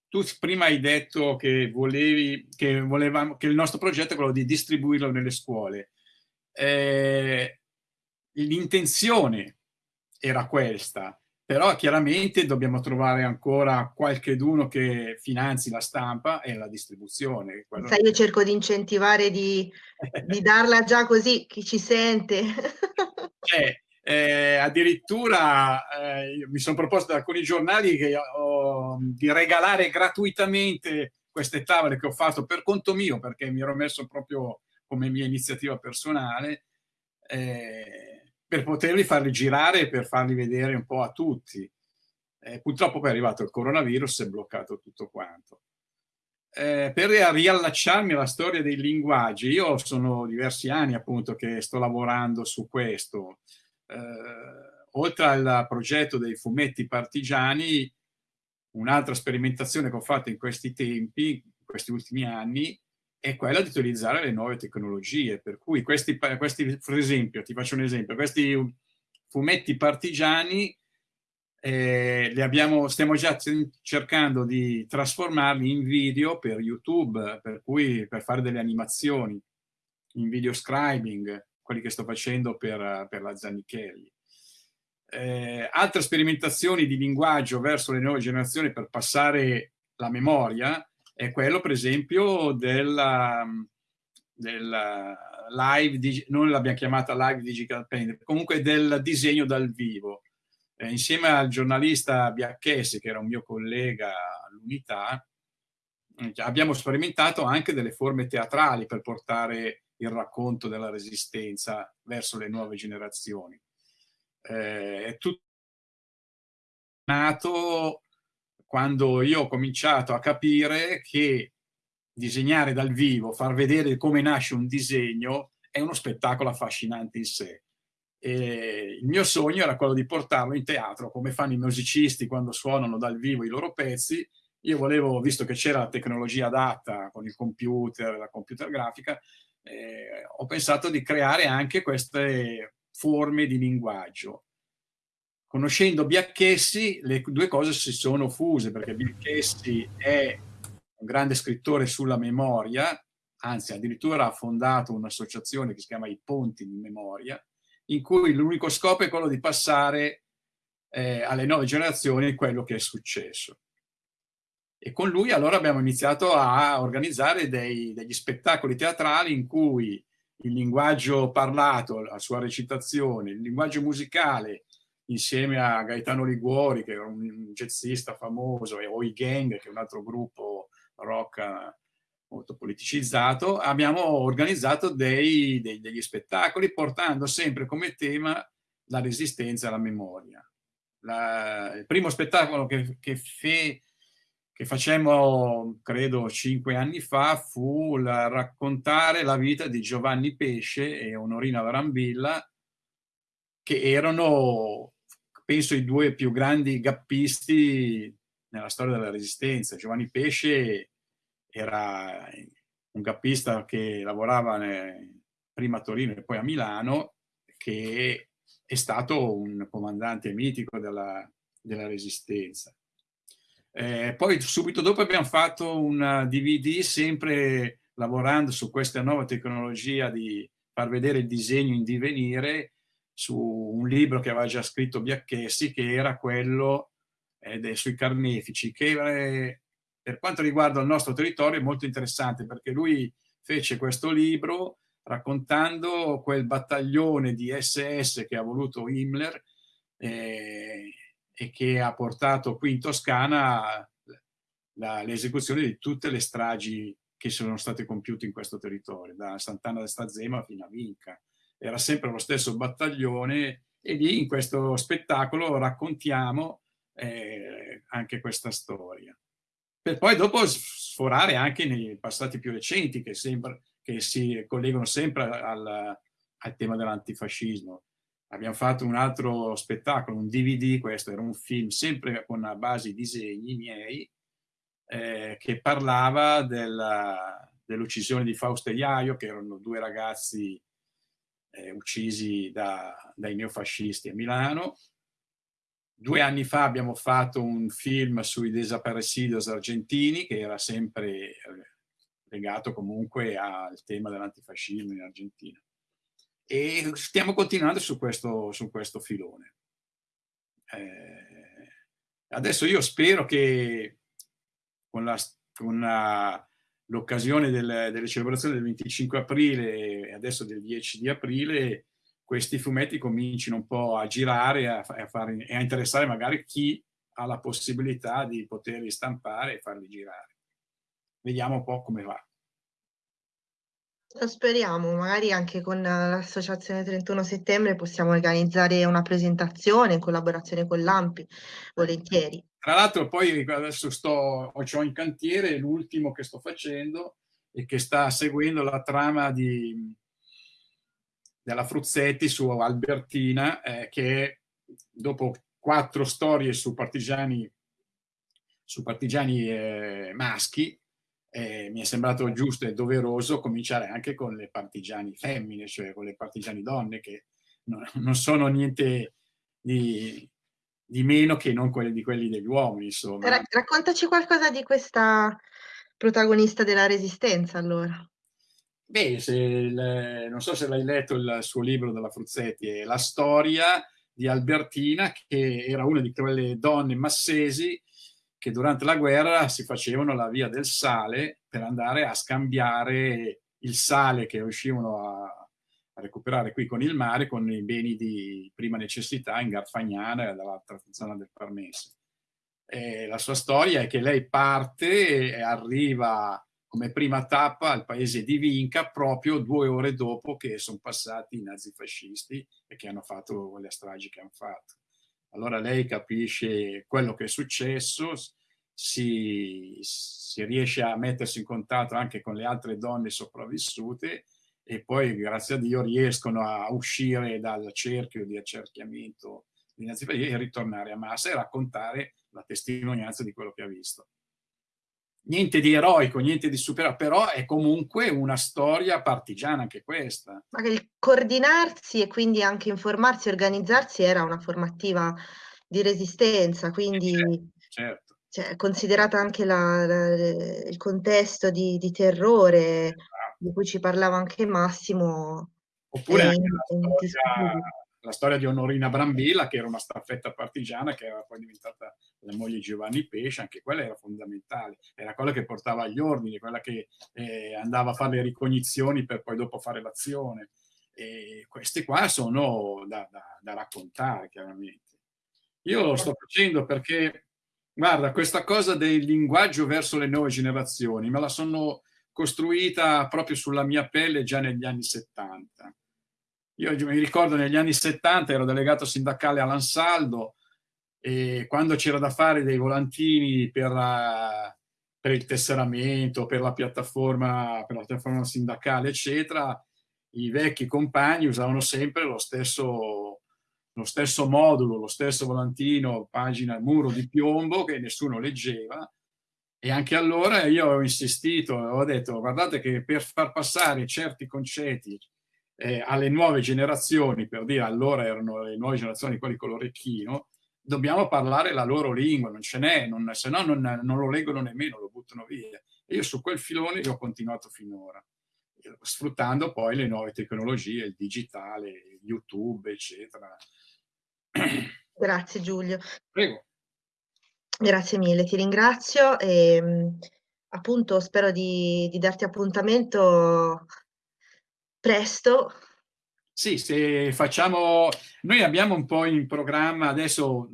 Tu prima hai detto che, volevi, che, volevamo, che il nostro progetto è quello di distribuirlo nelle scuole. Eh, L'intenzione era questa, però chiaramente dobbiamo trovare ancora qualcheduno che finanzi la stampa e la distribuzione. Sai, io cerco di incentivare di, di darla già così, chi ci sente. eh, eh, addirittura eh, mi sono proposto da alcuni giornali che, ho, di regalare gratuitamente queste tavole che ho fatto per conto mio, perché mi ero messo proprio come mia iniziativa personale, eh, per poterli farli girare e per farli vedere un po' a tutti. Eh, purtroppo poi è arrivato il coronavirus e è bloccato tutto quanto. Eh, per riallacciarmi alla storia dei linguaggi, io sono diversi anni appunto che sto lavorando su questo. Eh, oltre al progetto dei fumetti partigiani, un'altra sperimentazione che ho fatto in questi tempi, in questi ultimi anni, è quella di utilizzare le nuove tecnologie. Per cui questi, questi per esempio, ti faccio un esempio, questi fumetti partigiani eh, abbiamo, stiamo già cercando di trasformarli in video per YouTube, per cui per fare delle animazioni, in video scribing, quelli che sto facendo per, per la Zanichelli. Eh, altre sperimentazioni di linguaggio verso le nuove generazioni per passare la memoria, è quello per esempio della, della live, non l'abbiamo chiamata live digital painting, comunque del disegno dal vivo. Eh, insieme al giornalista Biacchesi, che era un mio collega all'unità, eh, abbiamo sperimentato anche delle forme teatrali per portare il racconto della resistenza verso le nuove generazioni. Eh, è tutto nato quando io ho cominciato a capire che disegnare dal vivo, far vedere come nasce un disegno, è uno spettacolo affascinante in sé. E il mio sogno era quello di portarlo in teatro, come fanno i musicisti quando suonano dal vivo i loro pezzi. Io volevo, visto che c'era la tecnologia adatta con il computer, la computer grafica, eh, ho pensato di creare anche queste forme di linguaggio. Conoscendo Biacchessi, le due cose si sono fuse, perché Biacchessi è un grande scrittore sulla memoria, anzi addirittura ha fondato un'associazione che si chiama I Ponti di Memoria, in cui l'unico scopo è quello di passare eh, alle nuove generazioni quello che è successo. E con lui allora abbiamo iniziato a organizzare dei, degli spettacoli teatrali in cui il linguaggio parlato, la sua recitazione, il linguaggio musicale, insieme a Gaetano Liguori, che è un jazzista famoso, e o i Gang, che è un altro gruppo rock molto politicizzato, abbiamo organizzato dei, dei, degli spettacoli portando sempre come tema la resistenza alla memoria. La, il primo spettacolo che, che, fe, che facemmo, credo, cinque anni fa fu la, raccontare la vita di Giovanni Pesce e Onorina Varambilla, che erano, penso, i due più grandi gappisti nella storia della resistenza. Giovanni Pesce era un cappista che lavorava prima a Torino e poi a Milano, che è stato un comandante mitico della, della Resistenza. Eh, poi subito dopo abbiamo fatto un DVD sempre lavorando su questa nuova tecnologia di far vedere il disegno in divenire su un libro che aveva già scritto Biacchessi che era quello eh, sui carnefici che eh, per quanto riguarda il nostro territorio è molto interessante perché lui fece questo libro raccontando quel battaglione di SS che ha voluto Himmler eh, e che ha portato qui in Toscana l'esecuzione di tutte le stragi che sono state compiute in questo territorio, da Sant'Anna del Stazema fino a Vinca. Era sempre lo stesso battaglione e lì in questo spettacolo raccontiamo eh, anche questa storia per poi dopo sforare anche nei passati più recenti che, sembra, che si collegano sempre al, al tema dell'antifascismo. Abbiamo fatto un altro spettacolo, un DVD, questo era un film sempre con a base disegni miei, eh, che parlava dell'uccisione di Fausto e Iaio, che erano due ragazzi eh, uccisi da, dai neofascisti a Milano, Due anni fa abbiamo fatto un film sui desaparecidos argentini che era sempre eh, legato comunque al tema dell'antifascismo in Argentina. E stiamo continuando su questo, su questo filone. Eh, adesso io spero che con l'occasione del, delle celebrazioni del 25 aprile e adesso del 10 di aprile questi fumetti comincino un po' a girare a, a e a interessare magari chi ha la possibilità di poterli stampare e farli girare. Vediamo un po' come va. Lo speriamo, magari anche con l'associazione 31 settembre possiamo organizzare una presentazione in collaborazione con l'AMPI, volentieri. Tra l'altro poi adesso sto, ho in cantiere l'ultimo che sto facendo e che sta seguendo la trama di della Fruzzetti su Albertina, eh, che dopo quattro storie su partigiani, su partigiani eh, maschi, eh, mi è sembrato giusto e doveroso cominciare anche con le partigiani femmine, cioè con le partigiani donne, che non, non sono niente di, di, meno che non quelli di quelli degli uomini. Insomma. Raccontaci qualcosa di questa protagonista della Resistenza, allora. Beh, il, non so se l'hai letto il suo libro della Fruzzetti, è la storia di Albertina, che era una di quelle donne massesi che durante la guerra si facevano la via del sale per andare a scambiare il sale che riuscivano a, recuperare qui con il mare con i beni di prima necessità in Garfagnana dall'altra zona del Parmense. E la sua storia è che lei parte e arriva come prima tappa al paese di Vinca proprio due ore dopo che sono passati i nazifascisti e che hanno fatto le stragi che hanno fatto. Allora lei capisce quello che è successo, si, si riesce a mettersi in contatto anche con le altre donne sopravvissute e poi grazie a Dio riescono a uscire dal cerchio di accerchiamento e ritornare a Massa e raccontare la testimonianza di quello che ha visto. Niente di eroico, niente di superato, però è comunque una storia partigiana anche questa. Ma il coordinarsi e quindi anche informarsi, organizzarsi era una formativa di resistenza, quindi certo, certo cioè, considerata anche la, la, il contesto di, di terrore esatto. Di cui ci parlava anche Massimo. Oppure anche la storia, la storia, di Onorina Brambilla, che era una staffetta partigiana, che era poi diventata la moglie di Giovanni Pesce, anche quella era fondamentale, era quella che portava agli ordini, quella che eh, andava a fare le ricognizioni per poi dopo fare l'azione. E queste qua sono da, da, da raccontare, chiaramente. Io lo sto facendo perché Guarda, questa cosa del linguaggio verso le nuove generazioni me la sono costruita proprio sulla mia pelle già negli anni 70. Io mi ricordo negli anni 70 ero delegato sindacale all'Ansaldo e quando c'era da fare dei volantini per, uh, per, il tesseramento, per la piattaforma, per la piattaforma sindacale, eccetera, i vecchi compagni usavano sempre lo stesso lo stesso modulo, lo stesso volantino, pagina, muro di piombo che nessuno leggeva e anche allora io ho insistito, ho detto guardate che per far passare certi concetti eh, alle nuove generazioni, per dire allora erano le nuove generazioni quelli con l'orecchino, dobbiamo parlare la loro lingua, non ce n'è, se no non, non, lo leggono nemmeno, lo buttano via. E io su quel filone ho continuato finora, sfruttando poi le nuove tecnologie, il digitale, YouTube, eccetera. Grazie Giulio. Prego. Grazie mille, ti ringrazio e appunto spero di, di darti appuntamento presto. Sì, se facciamo... Noi abbiamo un po' in programma adesso,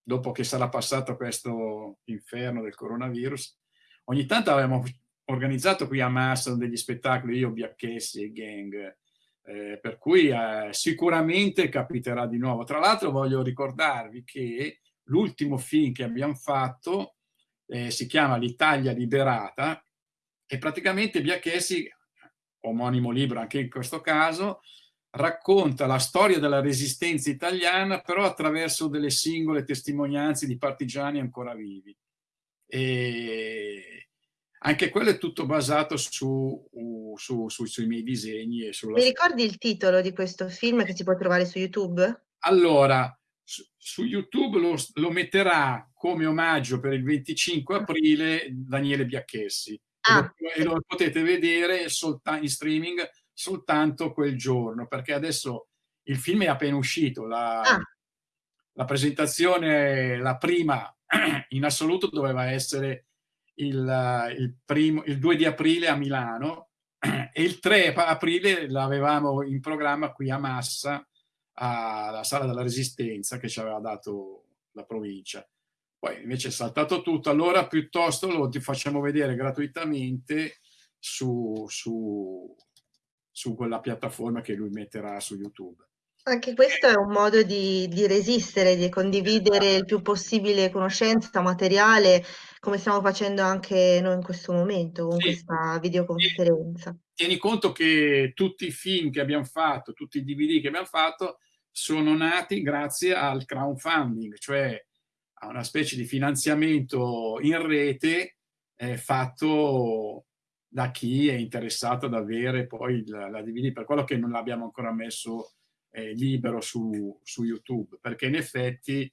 dopo che sarà passato questo inferno del coronavirus, ogni tanto abbiamo organizzato qui a Massa degli spettacoli, io, Biacchessi e Gang, eh, per cui eh, sicuramente capiterà di nuovo. Tra l'altro voglio ricordarvi che l'ultimo film che abbiamo fatto eh, si chiama L'Italia liberata e praticamente Biachessi, omonimo libro anche in questo caso, racconta la storia della resistenza italiana però attraverso delle singole testimonianze di partigiani ancora vivi. E anche quello è tutto basato su, su, su, sui miei disegni. E sulla Mi ricordi il titolo di questo film che si può trovare su YouTube? Allora, su, su YouTube lo, lo, metterà come omaggio per il 25 aprile Daniele Biacchessi. Ah. E, lo, e lo potete vedere in streaming soltanto quel giorno, perché adesso il film è appena uscito. La, ah. la presentazione, la prima in assoluto, doveva essere il, il, primo, il 2 di aprile a Milano e il 3 aprile l'avevamo in programma qui a Massa, alla Sala della Resistenza che ci aveva dato la provincia. Poi invece è saltato tutto, allora piuttosto lo ti facciamo vedere gratuitamente su, su, su quella piattaforma che lui metterà su YouTube. Anche questo è un modo di, di resistere, di condividere il più possibile conoscenza, materiale, come stiamo facendo anche noi in questo momento con sì. questa videoconferenza. Tieni conto che tutti i film che abbiamo fatto, tutti i DVD che abbiamo fatto, sono nati grazie al crowdfunding, cioè a una specie di finanziamento in rete eh, fatto da chi è interessato ad avere poi la, la DVD, per quello che non l'abbiamo ancora messo eh, libero su, su YouTube, perché in effetti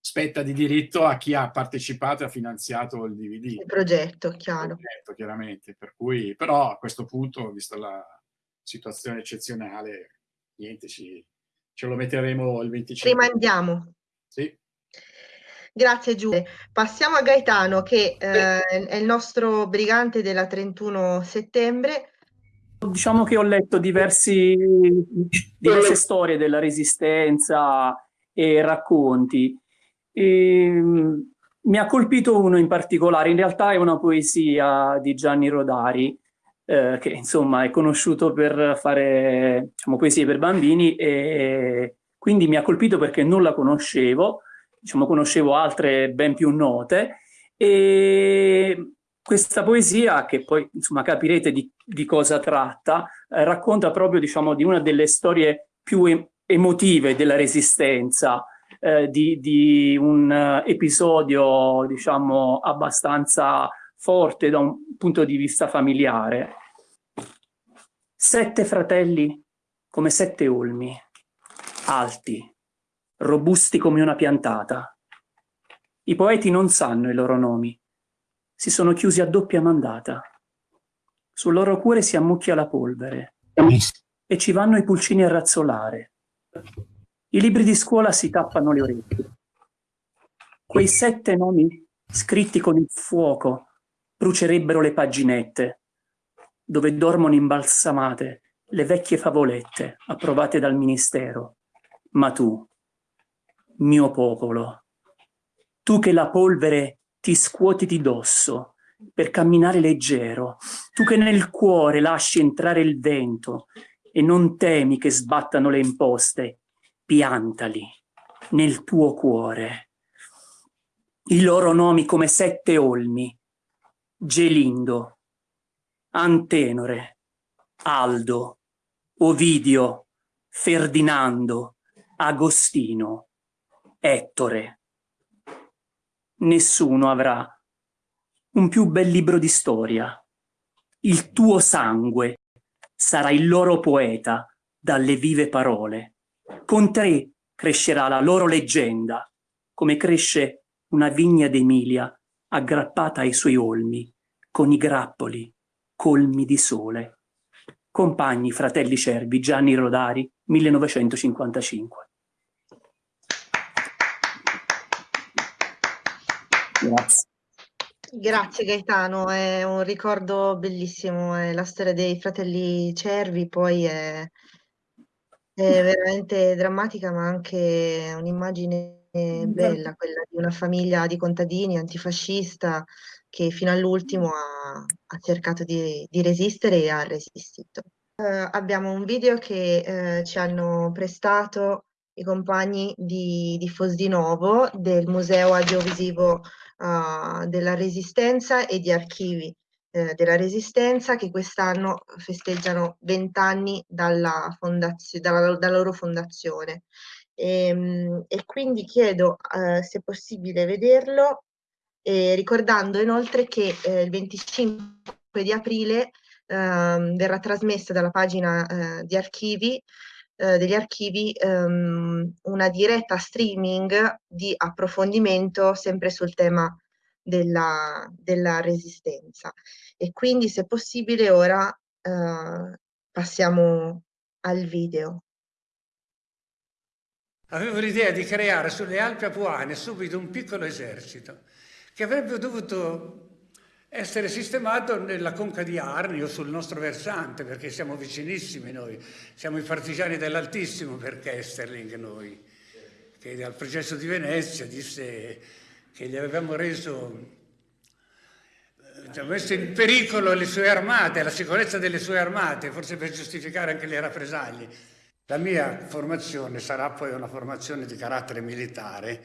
spetta di diritto a chi ha partecipato e ha finanziato il DVD. Il progetto, chiaro. Il progetto, chiaramente. Per cui, però a questo punto, vista la situazione eccezionale, niente, ci, ce lo metteremo il 25. Rimandiamo. Sì. Grazie Giulia. Passiamo a Gaetano che eh, è il nostro brigante della 31 settembre. Diciamo che ho letto diversi, diverse storie della resistenza e racconti. E, ehm, mi ha colpito uno in particolare, in realtà è una poesia di Gianni Rodari, eh, che insomma è conosciuto per fare diciamo, poesie per bambini e quindi mi ha colpito perché non la conoscevo, diciamo conoscevo altre ben più note E questa poesia, che poi insomma capirete di, di cosa tratta, eh, racconta proprio diciamo, di una delle storie più emotive della resistenza, eh, di, di, un uh, episodio diciamo abbastanza forte da un punto di vista familiare. Sette fratelli come sette olmi, alti, robusti come una piantata. I poeti non sanno i loro nomi, si sono chiusi a doppia mandata. Sul loro cuore si ammucchia la polvere e ci vanno i pulcini a razzolare. I libri di scuola si tappano le orecchie. Quei sette nomi scritti con il fuoco brucerebbero le paginette dove dormono imbalsamate le vecchie favolette approvate dal ministero. Ma tu, mio popolo, tu che la polvere ti scuoti di dosso per camminare leggero, tu che nel cuore lasci entrare il vento e non temi che sbattano le imposte, piantali nel tuo cuore. I loro nomi come sette olmi, Gelindo, Antenore, Aldo, Ovidio, Ferdinando, Agostino, Ettore, nessuno avrà un più bel libro di storia. Il tuo sangue sarà il loro poeta dalle vive parole. Con te crescerà la loro leggenda, come cresce una vigna d'Emilia aggrappata ai suoi olmi, con i grappoli colmi di sole. Compagni, fratelli cervi, Gianni Rodari, 1955. Grazie. Grazie Gaetano, è un ricordo bellissimo, è la storia dei fratelli Cervi, poi è, è veramente drammatica ma anche un'immagine bella, quella di una famiglia di contadini antifascista che fino all'ultimo ha, ha, cercato di, di, resistere e ha resistito. Uh, abbiamo un video che uh, ci hanno prestato i compagni di, di Fosdinovo del Museo Audiovisivo uh, della Resistenza e di Archivi eh, della Resistenza che quest'anno festeggiano vent'anni dalla, dalla, dalla, loro fondazione. E, ehm, e quindi chiedo eh, se è possibile vederlo, eh, ricordando inoltre che eh, il 25 di aprile ehm, verrà trasmessa dalla pagina eh, di archivi eh, degli archivi ehm, una diretta streaming di approfondimento sempre sul tema della, della resistenza. E quindi, se possibile, ora eh, passiamo al video. Avevo l'idea di creare sulle Alpi Apuane subito un piccolo esercito che avrebbe dovuto essere sistemato nella conca di Arni o sul nostro versante, perché siamo vicinissimi noi, siamo i partigiani dell'Altissimo per Kesterling noi, che al processo di Venezia disse che gli avevamo reso, eh, messo in pericolo le sue armate, la sicurezza delle sue armate, forse per giustificare anche le rappresaglie. La mia formazione sarà poi una formazione di carattere militare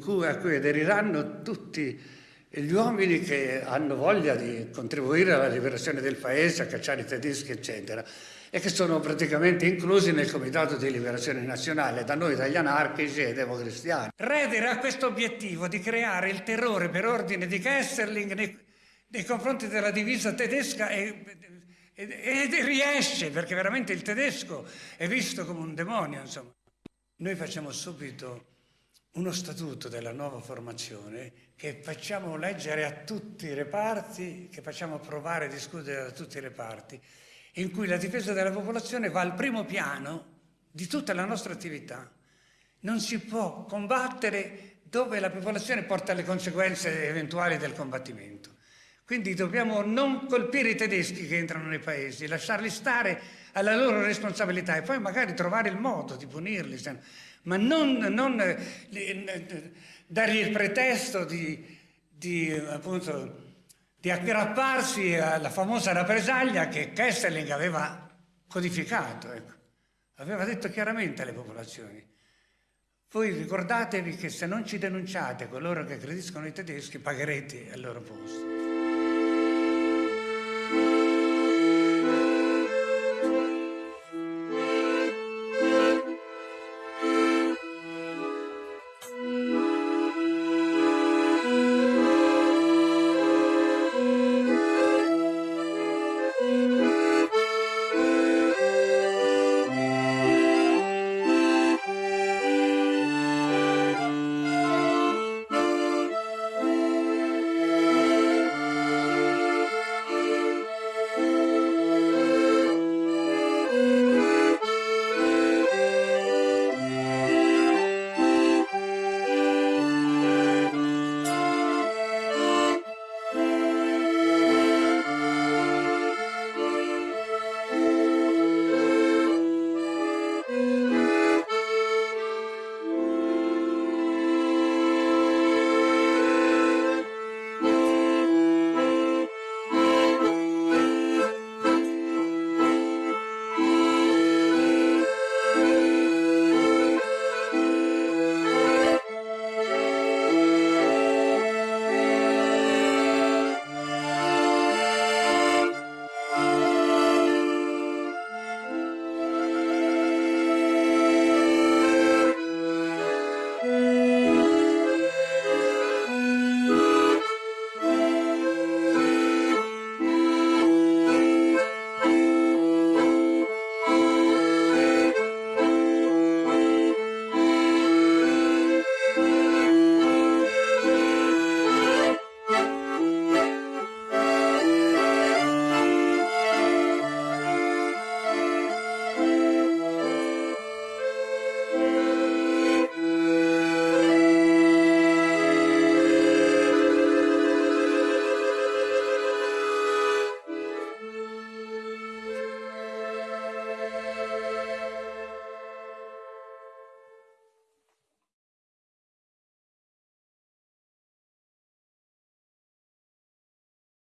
cui, a cui aderiranno tutti gli uomini che hanno voglia di contribuire alla liberazione del paese, a cacciare i tedeschi, eccetera, e che sono praticamente inclusi nel Comitato di Liberazione Nazionale, da noi, dagli anarchici e democristiani. Redere ha questo obiettivo di creare il terrore per ordine di Kesserling nei, nei confronti della divisa tedesca e, e, e, riesce, perché veramente il tedesco è visto come un demonio, insomma. Noi facciamo subito uno statuto della nuova formazione che facciamo leggere a tutti i reparti, che facciamo approvare e discutere da tutti i reparti, in cui la difesa della popolazione va al primo piano di tutta la nostra attività. Non si può combattere dove la popolazione porta le conseguenze eventuali del combattimento. Quindi dobbiamo non colpire i tedeschi che entrano nei paesi, lasciarli stare alla loro responsabilità e poi magari trovare il modo di punirli ma non, non eh, dargli il pretesto di, di, appunto, di aggrapparsi alla famosa rappresaglia che Kesseling aveva codificato. Ecco. Aveva detto chiaramente alle popolazioni, voi ricordatevi che se non ci denunciate coloro che aggrediscono i tedeschi, pagherete al loro posto. Thank you.